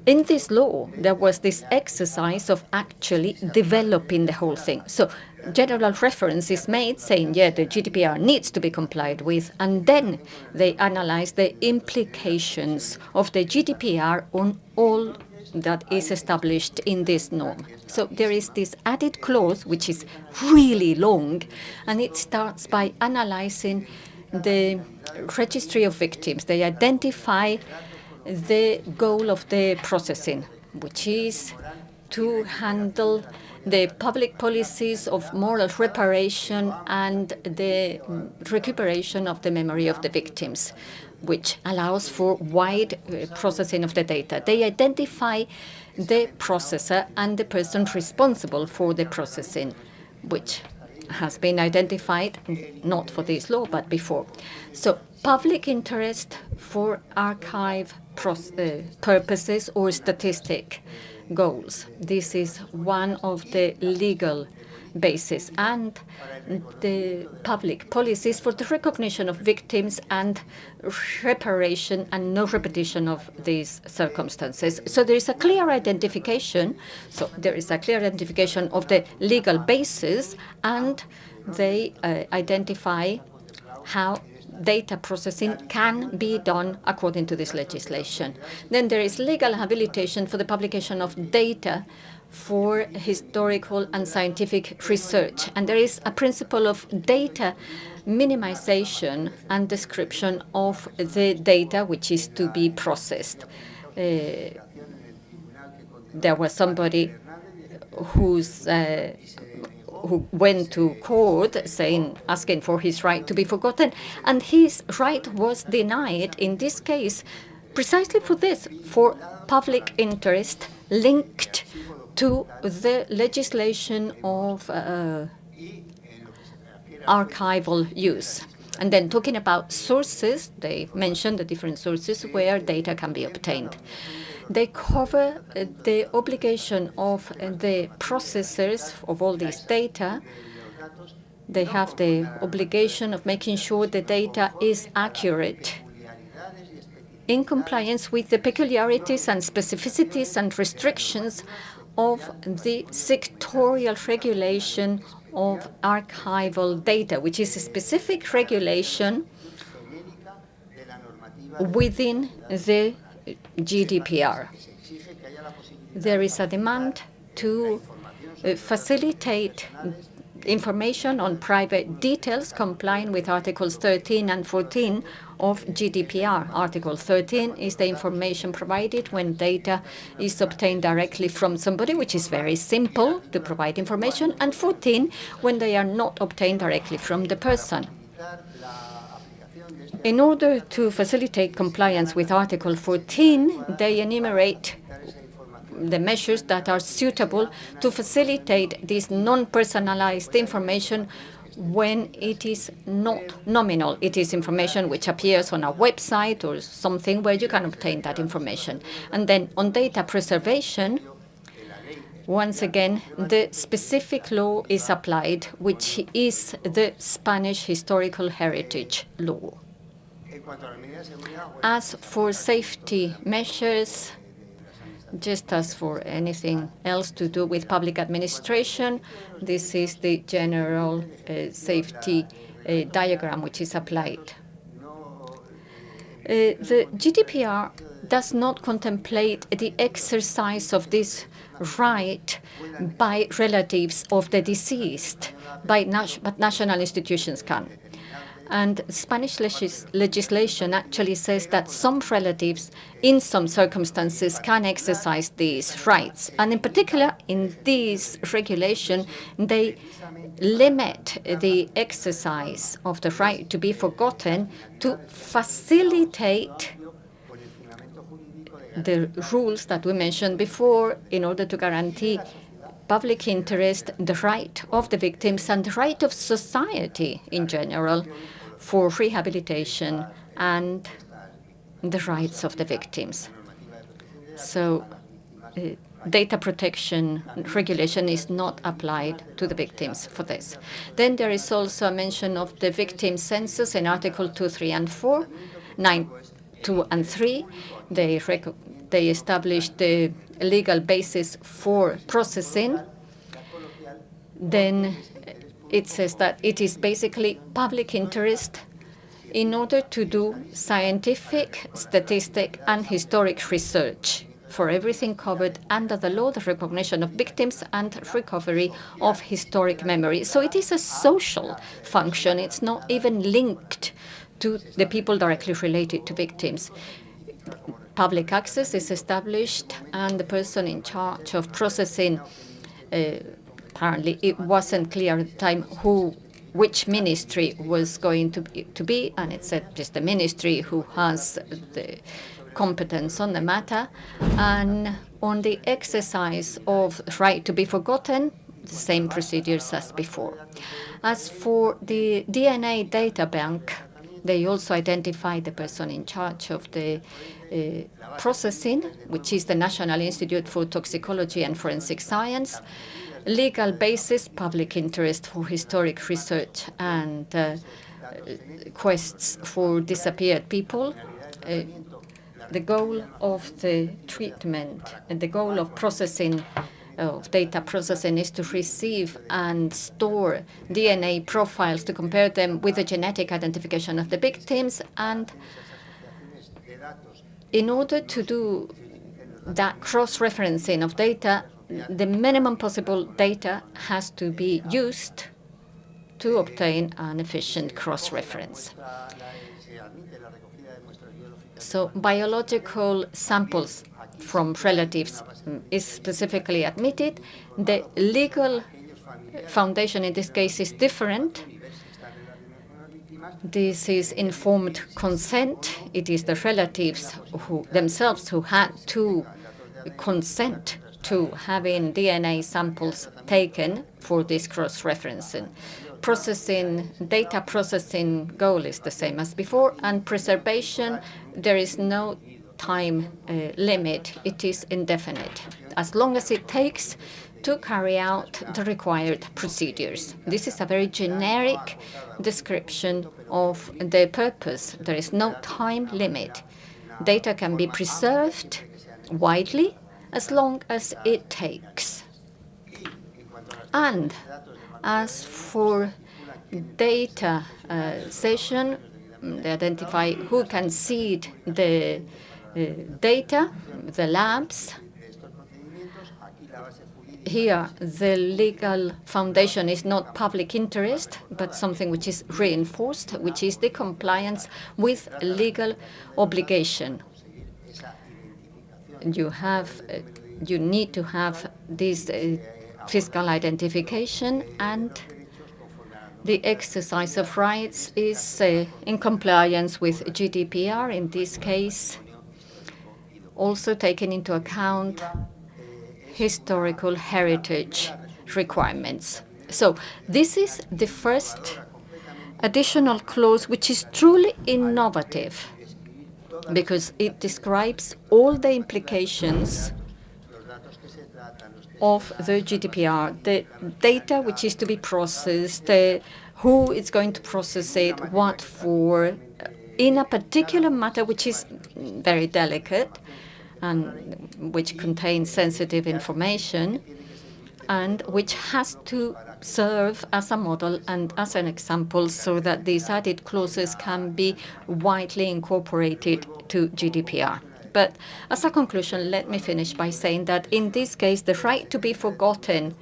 in this law, there was this exercise of actually developing the whole thing. So general reference is made saying, yeah, the GDPR needs to be complied with, and then they analyze the implications of the GDPR on all that is established in this norm. So there is this added clause, which is really long, and it starts by analyzing the registry of victims. They identify the goal of the processing, which is to handle the public policies of moral reparation and the recuperation of the memory of the victims, which allows for wide uh, processing of the data. They identify the processor and the person responsible for the processing, which has been identified, not for this law, but before. So public interest for archive uh, purposes or statistic goals. This is one of the legal basis and the public policies for the recognition of victims and reparation and no repetition of these circumstances. So there is a clear identification. So there is a clear identification of the legal basis and they uh, identify how data processing can be done according to this legislation. Then there is legal habilitation for the publication of data for historical and scientific research. And there is a principle of data minimization and description of the data which is to be processed. Uh, there was somebody whose uh, who went to court saying, asking for his right to be forgotten, and his right was denied in this case precisely for this, for public interest linked to the legislation of uh, archival use. And then talking about sources, they mentioned the different sources where data can be obtained. They cover uh, the obligation of uh, the processors of all this data. They have the obligation of making sure the data is accurate in compliance with the peculiarities and specificities and restrictions of the sectorial regulation of archival data, which is a specific regulation within the GDPR. There is a demand to uh, facilitate information on private details complying with Articles 13 and 14 of GDPR. Article 13 is the information provided when data is obtained directly from somebody, which is very simple to provide information, and 14 when they are not obtained directly from the person. In order to facilitate compliance with Article 14, they enumerate the measures that are suitable to facilitate this non-personalized information when it is not nominal. It is information which appears on a website or something where you can obtain that information. And then on data preservation, once again, the specific law is applied, which is the Spanish historical heritage law. As for safety measures, just as for anything else to do with public administration, this is the general uh, safety uh, diagram which is applied. Uh, the GDPR does not contemplate the exercise of this right by relatives of the deceased, by but national institutions can. And Spanish legis legislation actually says that some relatives, in some circumstances, can exercise these rights. And in particular, in this regulation, they limit the exercise of the right to be forgotten to facilitate the rules that we mentioned before in order to guarantee public interest, the right of the victims, and the right of society in general for rehabilitation and the rights of the victims. So uh, data protection regulation is not applied to the victims for this. Then there is also a mention of the victim census in Article 2, 3, and 4, 9, 2, and 3. They they established the legal basis for processing, then it says that it is basically public interest in order to do scientific, statistic, and historic research for everything covered under the law, the recognition of victims and recovery of historic memory. So it is a social function. It's not even linked to the people directly related to victims. Public access is established, and the person in charge of processing, uh, apparently it wasn't clear at the time who which ministry was going to be, to be, and it said just the ministry who has the competence on the matter, and on the exercise of right to be forgotten, the same procedures as before. As for the DNA data bank, they also identified the person in charge of the uh, processing, which is the National Institute for Toxicology and Forensic Science, legal basis, public interest for historic research and uh, quests for disappeared people, uh, the goal of the treatment and the goal of processing of data processing is to receive and store DNA profiles to compare them with the genetic identification of the victims. And in order to do that cross-referencing of data, the minimum possible data has to be used to obtain an efficient cross-reference. So biological samples from relatives mm, is specifically admitted. The legal foundation in this case is different. This is informed consent. It is the relatives who themselves who had to consent to having DNA samples taken for this cross-referencing processing, data processing goal is the same as before, and preservation, there is no time uh, limit. It is indefinite, as long as it takes to carry out the required procedures. This is a very generic description of the purpose. There is no time limit. Data can be preserved widely as long as it takes. And as for data uh, cession, they identify who can cede the uh, data, the labs. Here, the legal foundation is not public interest, but something which is reinforced, which is the compliance with legal obligation. You have, uh, you need to have this uh, fiscal identification and the exercise of rights is uh, in compliance with GDPR, in this case, also taking into account historical heritage requirements. So this is the first additional clause which is truly innovative because it describes all the implications of the GDPR, the data which is to be processed, uh, who is going to process it, what for, uh, in a particular matter which is very delicate and which contains sensitive information and which has to serve as a model and as an example so that these added clauses can be widely incorporated to GDPR. But as a conclusion, let me finish by saying that in this case, the right to be forgotten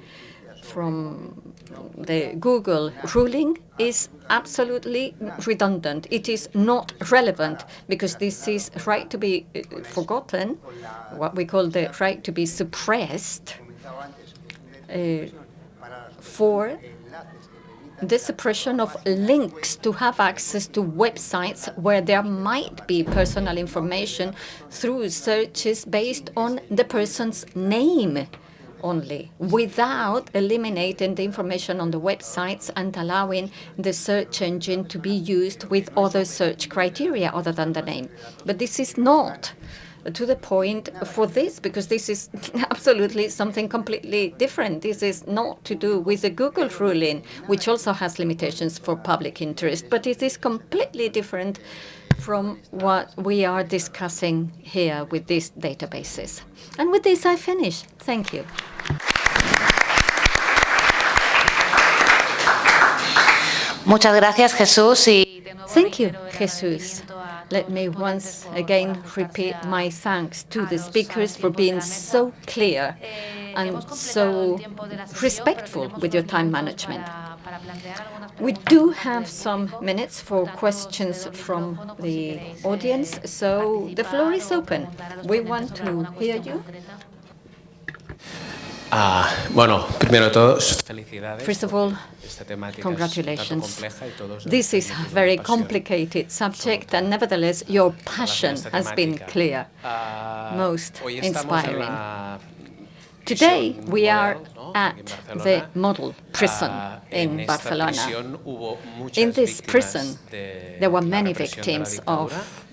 from the Google ruling is absolutely redundant. It is not relevant because this is right to be uh, forgotten, what we call the right to be suppressed uh, for the suppression of links to have access to websites where there might be personal information through searches based on the person's name only, without eliminating the information on the websites and allowing the search engine to be used with other search criteria other than the name. But this is not to the point for this, because this is [LAUGHS] absolutely something completely different. This is not to do with the Google ruling, which also has limitations for public interest, but it is completely different from what we are discussing here with these databases. And with this, I finish. Thank you. Muchas gracias, Jesús. Thank you, Jesus. Let me once again repeat my thanks to the speakers for being so clear and so respectful with your time management. We do have some minutes for questions from the audience, so the floor is open. We want to hear you. Ah, bueno, primero de todo, felicidades. First of all, congratulations. tanto compleja y todos This is a very complicated subject, and nevertheless, your passion has been clear, Ah, most hoy estamos en inspiring. Today, we are at the model prison Ah, in Barcelona. prisión hubo muchas In this prison, there were many represión de la victims of.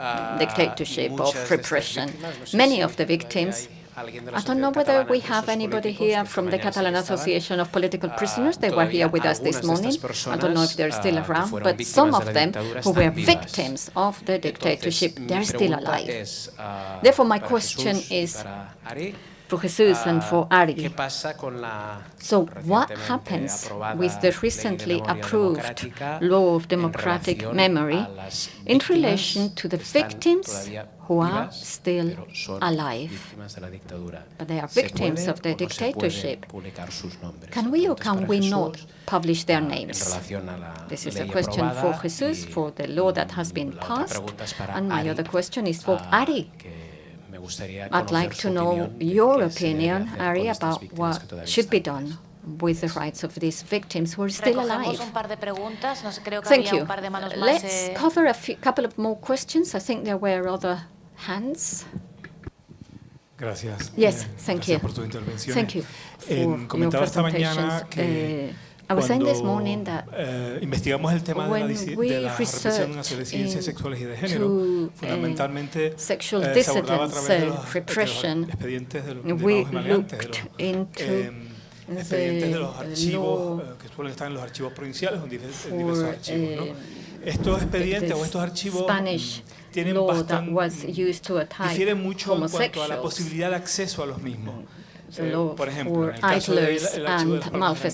Ah, dictatorship, of repression. víctimas, no sé Many of the victims, hay alguien de la I don't know whether we have anybody here from the Catalan. Association of Political Ah, Prisoners. They were here with us this morning. I don't know if they're still ah, que around, but some of them who were victims of the dictatorship, they're still alive. ah, Therefore, my question is For Jesus and ah, for ¿Qué Ari. pasa con la So what happens with the recently approved law of democratic memory in relation to the victims who are still alive? víctimas de la dictadura? But they are victims of the dictatorship. publicar sus nombres? Can we or can we not publish their ah, names? relación a la This is a question for Jesus, for the law that has been passed. pregunta es para And my other question is for ah, Ari. Que me gustaría I'd like to know your qué se debe opinion, Ari, about what should be done with the rights of these victims who are still alive. Recogemos un par de preguntas. No sé, creo que Thank you. un par de manos más. Let's eh, cover a few, couple of more questions. I think there were other hands. Gracias. Yes, thank you. por tus intervenciones. Thank you Eh, for your comentaba I was saying this morning that eh, investigamos el tema de la, de la represión hacia researched disidencias sexuales y de género, eh, fundamentalmente sexual eh, se abordaba a través de los, de los repression, expedientes de los we de los, looked into eh, expedientes de los the archivos que suelen estar en los archivos provinciales en diver- en for, diversos archivos. ¿no? Estos expedientes o estos archivos Spanish tienen law that bastante difieren mucho en cuanto a la posibilidad de acceso a los mismos. Eh, por ejemplo, en el caso del archivo de las and Palmas de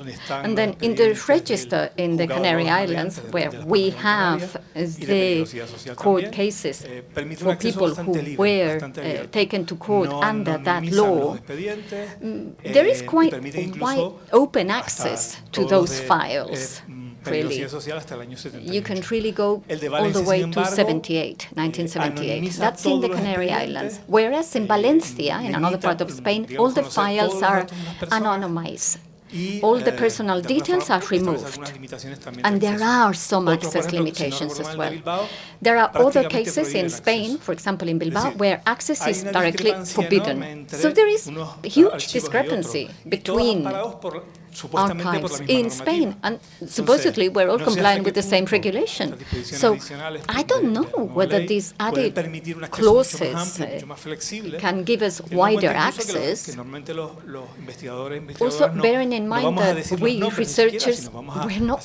Gran malfeasants. Canaria, donde están And then in the register in the Canary Islands, where we Palmas de Gran have Canaria, y de the court cases eh, un for people who were uh, taken to court under that law. There is eh, quite wide open access to those files. mm, Really, peligrosidad social hasta el año 78. you can really go all the way to embargo, 78, eh, 1978. That's in the Canary Islands. Whereas in Valencia, in another part of Spain, all the files are datos de las personas anonymized. All the eh, personal details are removed. algunas limitaciones también de And there are some access ejemplo, si no limitations as well. There are other cases in Spain, for example in Bilbao, where access is directly forbidden. So there is huge discrepancy otros, y todos between amparados por- supuestamente por la archives in. Spain, and supposedly we're all no sé hasta complying with the same regulation. So I don't know whether these added permitir un acceso mucho más clauses uh, flexible, can give us wider cuenta incluso que los- access. que normalmente los, los investigadores, Also, bearing in mind that we nombres ni siquiera, researchers, sino vamos a- we're not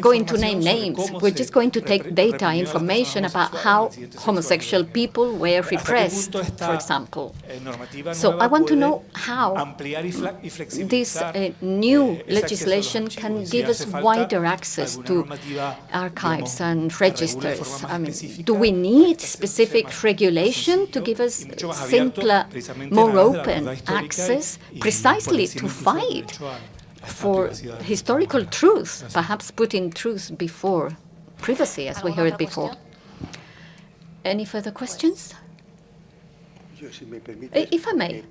going to name names. We're just going to take data, reprimió a las information about how homosexual people were repressed, for example. eh, So I want to know how ampliar y fla- y This uh, new eh, ese acceso a los legislation can give us wider access to archives and que regule de registers. I mean, do we need specific regulation to give us y mucho más abierto, simpler, more en aras de la open verdad histórica y- access, precisely to fight derecho a- a esta for historical truth, perhaps putting truth before privacy, as we heard before. Any further questions? Yo, si me permite, Eh, if I may.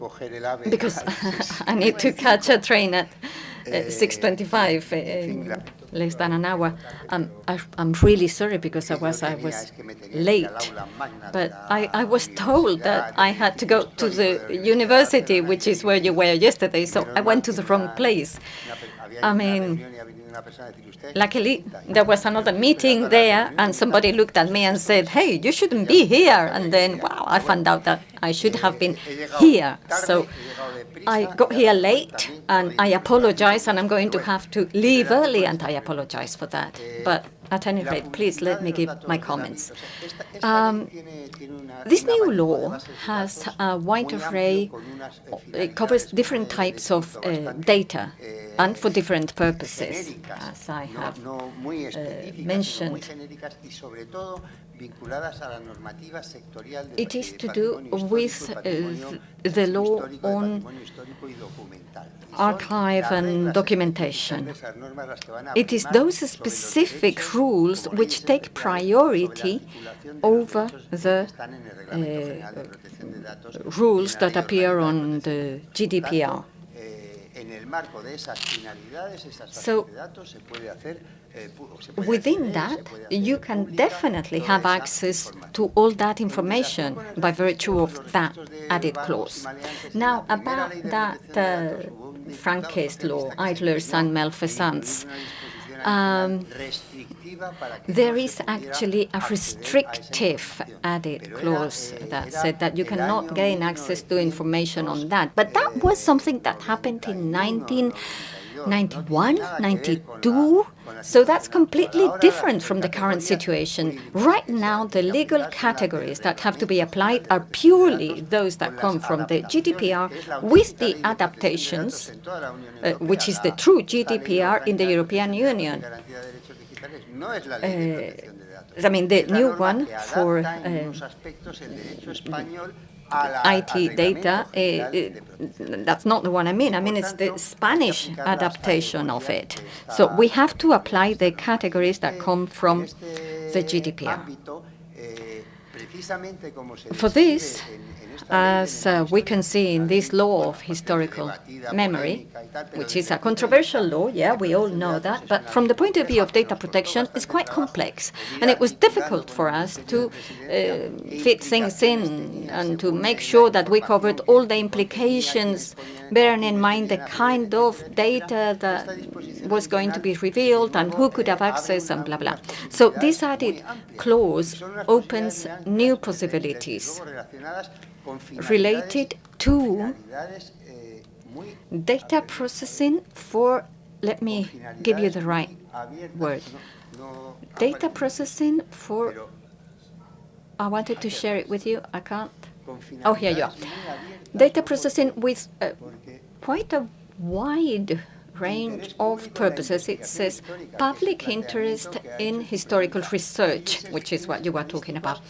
Tengo que coger el ave. Because [LAUGHS] I need to catch a train at uh, Eh, 6:25, en fin, uh, la- less than an hour. Um, I, I'm really sorry because I was I was es que me tenía que ir late, al aula magna de but I, I was told that I had to go to the de la Universidad university, which is where you were yesterday. So I went to the wrong place. una pe- había I mean, reunión y ha venido una persona a decir, "Usted es Luckily, there was another meeting there, and somebody looked at me and said, "Hey, you shouldn't be here." And then, wow, I found out that I should have been here. So I got here late, and I apologize, and I'm going to have to leave early, and I apologize for that. But at any rate, please let me give my comments. Um, This new law has a wide array, o- it covers different types of uh, data and for different purposes, as I have sino mentioned. Muy genéricas y sobre todo vinculadas a la normativa sectorial del It is to do with, patrimonio the law on patrimonio histórico y documental. Y son archive and documentation. específicas, esas normas las que van a It is those specific rules which take especiales sobre la priority articulación de los over the que están en el Reglamento General de uh, Protección de Datos y rules that appear on the GDPR. Eh, en el marco de esas finalidades, esas So, Within that, you can definitely have access to all that information by virtue of that added clause. Now, about that uh, Franquist law, idlers and malfeasance, um, there is actually a restrictive added clause that said that you cannot gain access to information on that. But that was something that happened in 1991, 92, so that's completely different from the current situation. Right now, the legal categories that have to be applied are purely those that come from the GDPR with the adaptations, uh, which is the true GDPR in the European Union. Uh, I mean, the new one for uh, IT data, uh, uh, that's not the one I mean. I mean, it's the Spanish adaptation of it. So we have to apply the categories that come from the GDPR. For this, as uh, we can see in this law of historical memory, which is a controversial law, yeah, we all know that, but from the point of view of data protection, it's quite complex. And it was difficult for us to uh, fit things in and to make sure that we covered all the implications, bearing in mind the kind of data that was going to be revealed and who could have access and blah, blah. So this added clause opens new possibilities related to data processing for, let me give you the right word, data processing for, I wanted to share it with you, I can't. Oh, here you are. Data processing with uh, quite a wide range of purposes. It says public interest in historical research, which is what you were talking about.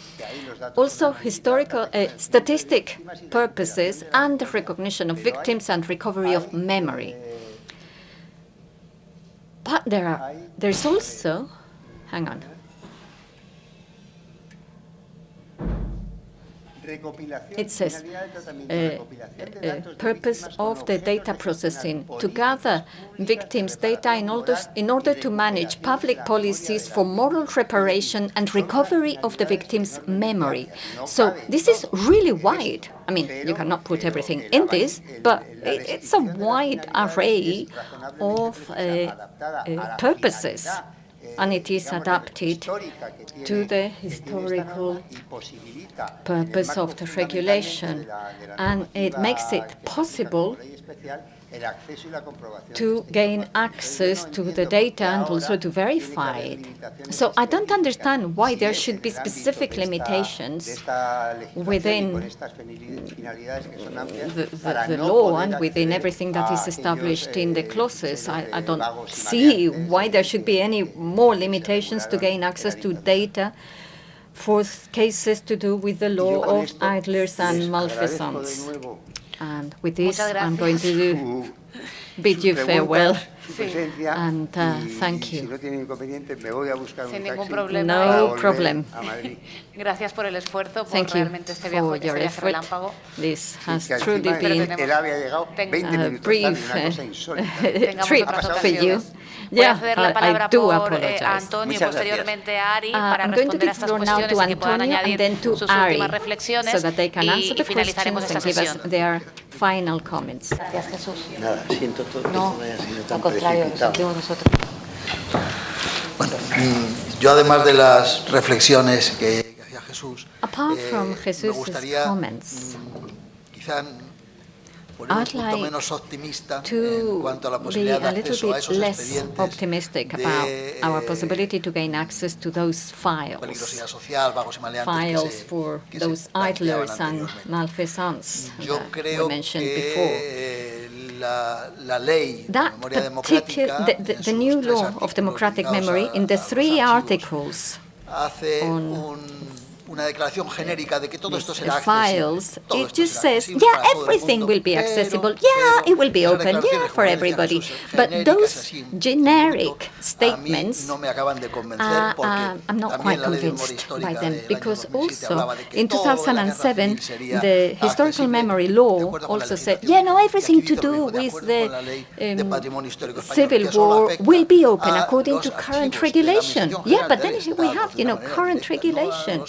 Also historical uh, statistic purposes and the recognition of victims and recovery of memory. But there are, there's also, hang on. It says uh, uh, purpose of the data processing to gather victims' data in order, in order to manage public policies for moral reparation and recovery of the victim's memory. So this is really wide. I mean, you cannot put everything in this, but it, it's a wide array of uh, uh, purposes and it is adapted to the historical purpose of the regulation, and it makes it possible to gain access to the data and also to verify it. So I don't understand why there should be specific limitations within the, the, the law and within everything that is established in the clauses. I, I don't see why there should be any more limitations to gain access to data for cases to do with the law of idlers and malfeasance. And with this, I'm going to bid you farewell. And uh, thank you. Sin ningún problema. No problem. [LAUGHS] Gracias por el esfuerzo, por Thank you realmente este for viaje, este your viaje effort. relámpago. This has que al truly final been él había llegado 20 a minutos tarde, brief una cosa uh, [LAUGHS] insólita. trip otras for you. ocasiones. Voy a Yeah, ceder la I, I palabra do por eh, apologize. a Antonio y Muchas posteriormente a Ari Uh, para I'm going to responder a give estas floor now cuestiones to y que puedan Antonio and añadir then to sus Ari, últimas reflexiones so that they can y, answer y the finalizaremos questions esta and give us sesión. their final comments. Gracias, Jesús. Nada, siento todo que No, esto haya sido al tan contrario, lo precipitado. sentimos nosotros. Bueno, mm, yo además de las reflexiones que, que hacía Jesús, Apart eh, from me Jesus' gustaría comments, mm, quizá poner un I'd punto like menos optimista en to cuanto a la be posibilidad de a little acceso a bit esos less expedientes optimistic de, about our eh, possibility to gain access to those files, peligrosidad social, vagos y maleantes files que se, for que se those planteaban idlers and anteriormente. malfeasants Yo that we creo mentioned before. Que la, la ley de That particular, the, the, the new law of democratic memory, in the three articles on un- una declaración genérica de que todo esto the será accesible. files, it just says, yeah, para todo el everything will be accessible. Yeah, it will be open. Yeah, for everybody. But those generic poquito, a mí statements no me acaban de convencer uh, uh, I'm not quite la ley de memoria convinced by them because also hablaba de que in todo de la guerra 2007 the historical memory law acuerdo con la also said, yeah, no, everything to do with the con la ley de um, patrimonio histórico español, civil war will be open according to current archivos de la regulation. Yeah, but then we have, you know, current directa, no a regulation.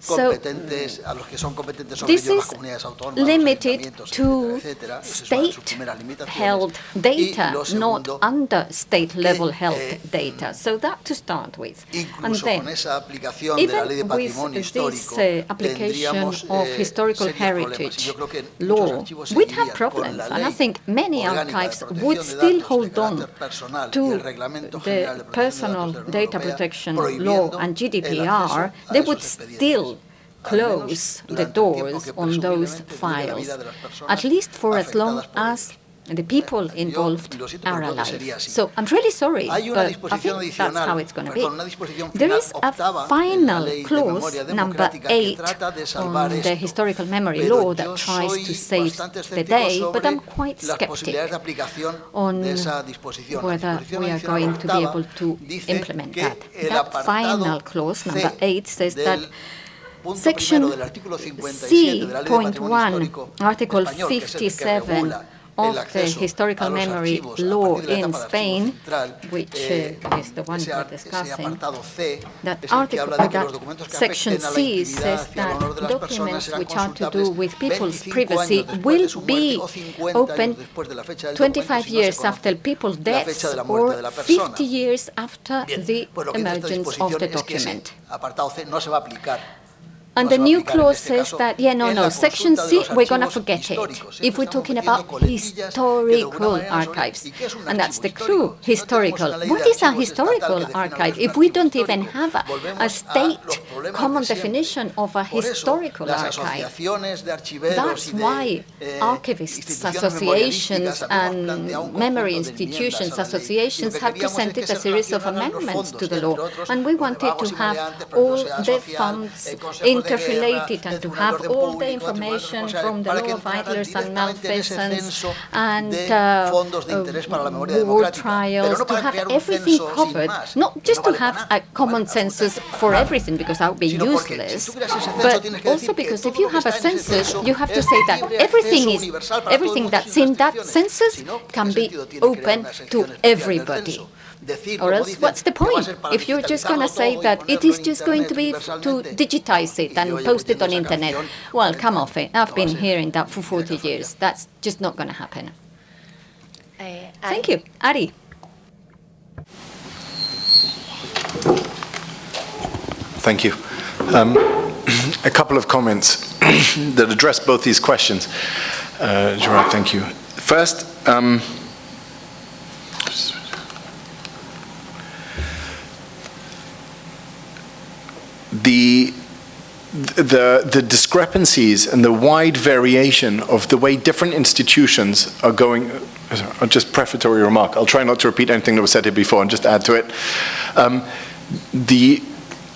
Los So competentes, a los que son competentes sobre this ello, las is comunidades autónomas, limited to etcétera, etcétera. Esas son sus primeras state-held. Data, not under state-level eh, held data. So that to start with. And then, con esa aplicación de la ley de even patrimonio with histórico, this uh, application of eh, historical heritage yo creo que law, we'd have problems. And I think many archives would still hold on carácter personal y to the General de Protección de personal Datos de la Unión data protection law and GDPR, they would still close the durante el tiempo doors on those presumiblemente dure la files, vida de las personas at least for as long as the people involved lo siento, pero are alive. So I'm really sorry, but I think that's how it's going to be. perdón, una disposición There is a octava en la final clause, number eight, trata de salvar on the historical memory law that tries to save the day, but I'm quite skeptic on de esa disposición. La whether we are going to be able to implement that. That final clause, number eight, says that Section primero del artículo 57 de la Ley de Patrimonio C.1, Article español, que es el que 57 of the historical memory law partir de la in etapa de archivo Spain, which uh, is the one we're discussing, that es el que article, que that los documentos que section afecten a la C says that honor de las personas documents which are to do with people's privacy will de su muerte be open años después de la fecha del 25 documento si no se years after people's deaths fecha de la muerte or de la persona. 50 years after the pues lo que dice esta emergence of the es que ese document. And the new clause says that, yeah, no, no, section C, we're going to forget it. If we're talking about coletillas que de alguna historical archives. ¿Y qué es un And that's the clue, histórico? Si no tenemos historical. What is a historical que defina lo que archive? If we don't even have a, a state common definition of a historical archive, asociaciones de archiveros that's why eh, archivists, associations, memorialísticas habíamos planteado un and memory conjunto de enmiendas institutions, a la ley. Y lo associations have queríamos es que presented a series of amendments to the law, and we wanted to have all the funds el Consejo de Guerra, interrelated and to have all the Público, el Tribunal de information from the law of idlers and directamente en ese malfeasants censo and uh, interés para la memoria uh, war. Trials, to have everything covered, not just to have a common census for everything, because that would be Sino porque si useless. tú creas ese censo, But also because if you have a census, you have to say that everything is universal para todo el everything that's in that census Si no, ¿qué can be sentido tiene crear open to everybody. Censo? Decir, Or else, what's the que va a point? If you're just going to say that it ponerlo is en just going to be to digitize it and post it on internet, well, come off it. I've No va a been hearing that for no va a 40 years. That's just not going to happen. Eh, Thank you. Ari. Thank you. Um, [CLEARS THROAT] a couple of comments [CLEARS THROAT] that address both these questions. Uh, Gerard, thank you. First, um, the the, the discrepancies and the wide variation of the way different institutions are going, uh, just prefatory remark, I'll try not to repeat anything that was said here before and just add to it. Um, the,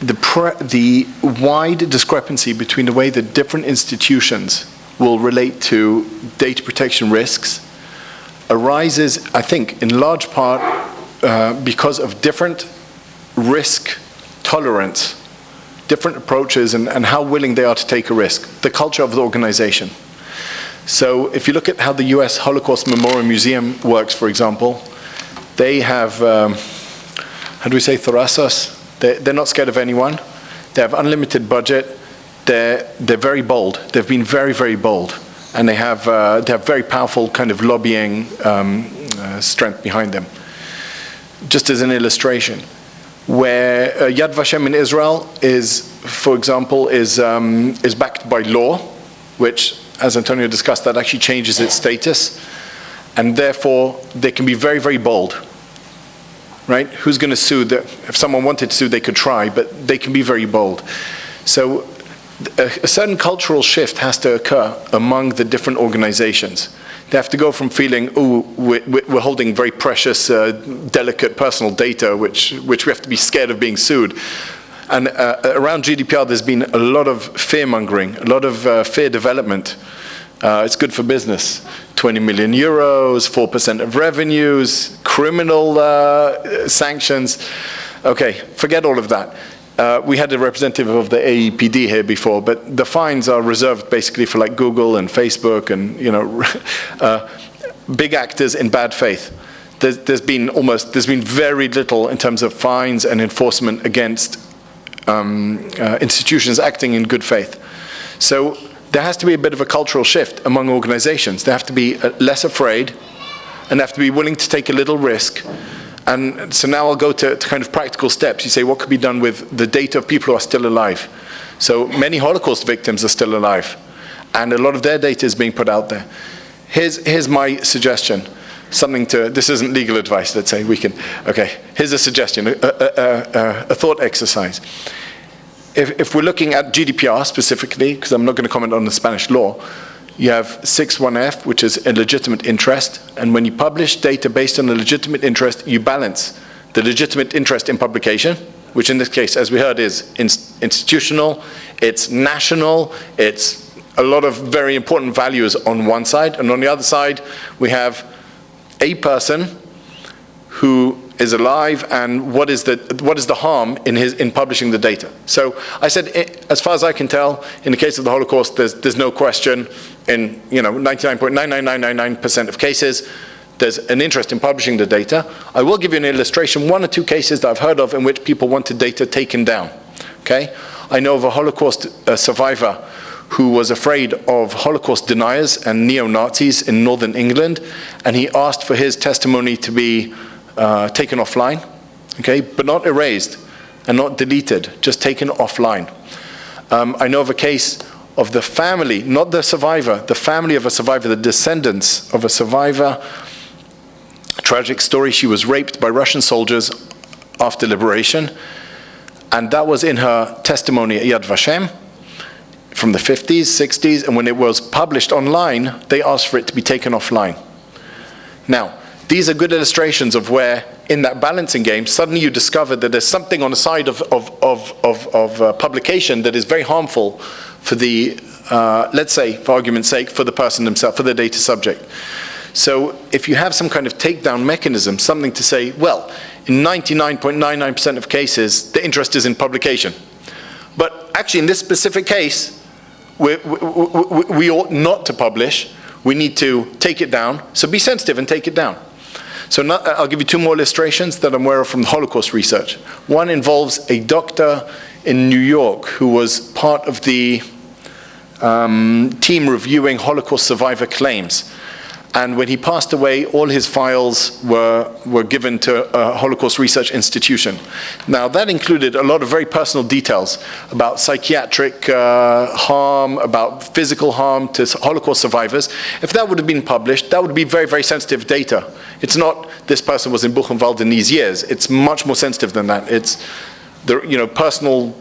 the, the wide discrepancy between the way that different institutions will relate to data protection risks arises, I think, in large part uh, because of different risk tolerance different approaches and, and how willing they are to take a risk, the culture of the organization. So if you look at how the US Holocaust Memorial Museum works, for example, they have, um, how do we say, thorasos? They're, they're not scared of anyone. They have unlimited budget. They're, they're very bold. They've been very, very bold. And they have, uh, they have very powerful kind of lobbying um, uh, strength behind them. Just as an illustration, where uh, Yad Vashem in Israel is, for example, is, um, is backed by law, which as Antonio discussed, that actually changes its status, and therefore they can be very, very bold. Right? Who's going to sue? The, if someone wanted to sue, they could try, but they can be very bold. So a, a certain cultural shift has to occur among the different organizations. They have to go from feeling, oh, we're, holding very precious, uh, delicate personal data, which, which we have to be scared of being sued. And uh, around GDPR, there's been a lot of fear-mongering, a lot of uh, fear development. Uh, it's good for business. 20 million euros, 4% of revenues, criminal uh, sanctions. Okay, forget all of that. Uh, we had a representative of the AEPD here before, but the fines are reserved basically for like Google and Facebook and you know, [LAUGHS] uh, big actors in bad faith. There's, there's been almost, there's been very little in terms of fines and enforcement against um, uh, institutions acting in good faith. So there has to be a bit of a cultural shift among organizations. They have to be uh, less afraid and have to be willing to take a little risk and so now I'll go to, to, kind of practical steps. You say, what could be done with the data of people who are still alive? So many Holocaust victims are still alive, and a lot of their data is being put out there. Here's, here's my suggestion. Something to, this isn't legal advice, let's say, we can, okay. Here's a suggestion, a, a, a, a thought exercise. If, if we're looking at GDPR specifically, because I'm not going to comment on the Spanish law, you have 61F, which is a legitimate interest, and when you publish data based on a legitimate interest, you balance the legitimate interest in publication, which in this case, as we heard, is in institutional, it's national, it's a lot of very important values on one side, and on the other side, we have a person who is alive and what is the what is the harm in his in publishing the data. So i said as far as i can tell in the case of the holocaust there's there's no question in you know 99.99999% of cases there's an interest in publishing the data. I will give you an illustration one or two cases that i've heard of in which people wanted data taken down okay? I know of a holocaust uh, survivor who was afraid of Holocaust deniers and neo-Nazis in northern England, and he asked for his testimony to be uh, taken offline, okay, but not erased and not deleted, just taken offline. Um, I know of a case of the family, not the survivor, the family of a survivor, the descendants of a survivor. Tragic story, she was raped by Russian soldiers after liberation, and that was in her testimony at Yad Vashem from the 50s, 60s, and when it was published online, they asked for it to be taken offline. Now, these are good illustrations of where, in that balancing game, suddenly you discover that there's something on the side of, of, of, of, of uh, publication that is very harmful for the, uh, let's say, for argument's sake, for the person themselves, for the data subject. So if you have some kind of takedown mechanism, something to say, well, in 99.99% of cases, the interest is in publication. But actually, in this specific case, we, we, we, we ought not to publish. We need to take it down. So be sensitive and take it down. So not, I'll give you two more illustrations that I'm aware of from the Holocaust research. One involves a doctor in New York who was part of the um, team reviewing Holocaust survivor claims. And when he passed away, all his files were, were given to a Holocaust research institution. Now, that included a lot of very personal details about psychiatric uh, harm, about physical harm to Holocaust survivors. If that would have been published, that would be very, very sensitive data. It's not this person was in Buchenwald in these years. It's much more sensitive than that. It's the you know, personal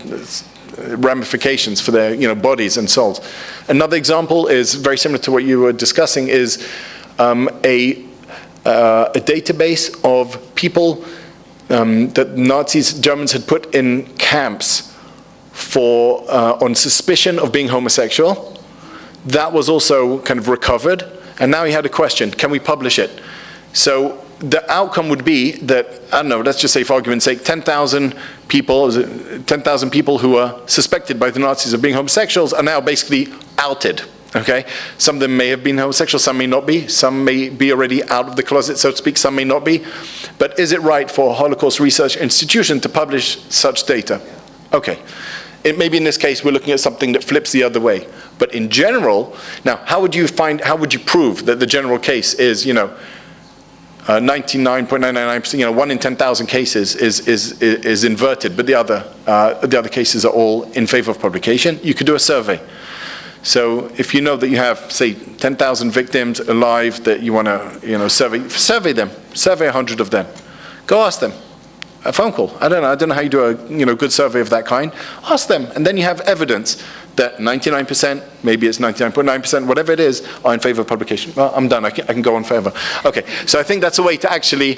ramifications for their you know, bodies and souls. Another example is very similar to what you were discussing is um, a, uh, a database of people um, that Nazis, Germans had put in camps for, uh, on suspicion of being homosexual. That was also kind of recovered. And now he had a question, can we publish it? So the outcome would be that, I don't know, let's just say for argument's sake, 10,000 people, 10,000 people who are suspected by the Nazis of being homosexuals are now basically outed. Okay, some of them may have been homosexual, some may not be, some may be already out of the closet, so to speak, some may not be. But is it right for a Holocaust research institution to publish such data? Okay. It may be in this case we're looking at something that flips the other way. But in general, now how would you find, how would you prove that the general case is, you know, 99.999%, uh, you know, one in 10,000 cases is, is, is inverted, but the other, uh, the other cases are all in favor of publication. You could do a survey. So if you know that you have, say, 10,000 victims alive that you want to, you know, survey, survey them, survey 100 of them. Go ask them. A phone call. I don't know. I don't know how you do a, you know, good survey of that kind. Ask them, and then you have evidence that 99%, maybe it's 99.9%, whatever it is, are in favor of publication. Well, I'm done. I can, I can go on forever. Okay. So I think that's a way to actually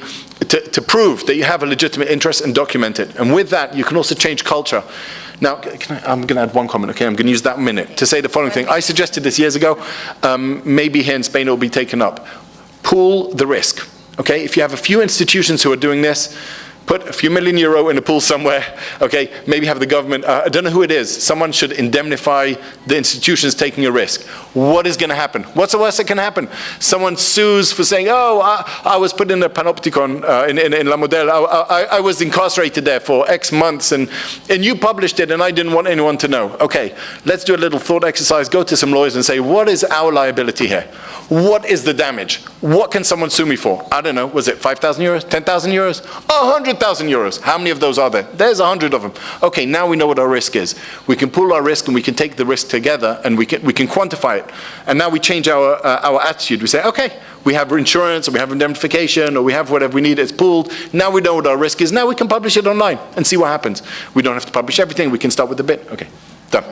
to, to prove that you have a legitimate interest and document it. And with that, you can also change culture. Now, I, I'm going to add one comment, okay? I'm going to use that minute to say the following thing. I suggested this years ago. Um, maybe here in Spain it will be taken up. Pool the risk, okay? If you have a few institutions who are doing this, put a few million euro in a pool somewhere, okay? Maybe have the government, uh, I don't know who it is, someone should indemnify the institutions taking a risk. What is going to happen? What's the worst that can happen? Someone sues for saying, oh, I, I was put in a panopticon uh, in, in, in La Modelo, I, I, I was incarcerated there for X months and, and you published it and I didn't want anyone to know. Okay, let's do a little thought exercise, go to some lawyers and say, what is our liability here? What is the damage? What can someone sue me for? I don't know, was it 5,000 euros, 10,000 euros, 100,000 euros? How many of those are there? There's 100 of them. Okay, now we know what our risk is. We can pool our risk and we can take the risk together and we can, we can quantify it. And now we change our, uh, our attitude. We say, okay, we have insurance or we have indemnification or we have whatever we need, it's pooled. Now we know what our risk is. Now we can publish it online and see what happens. We don't have to publish everything. We can start with a bit. Okay, done.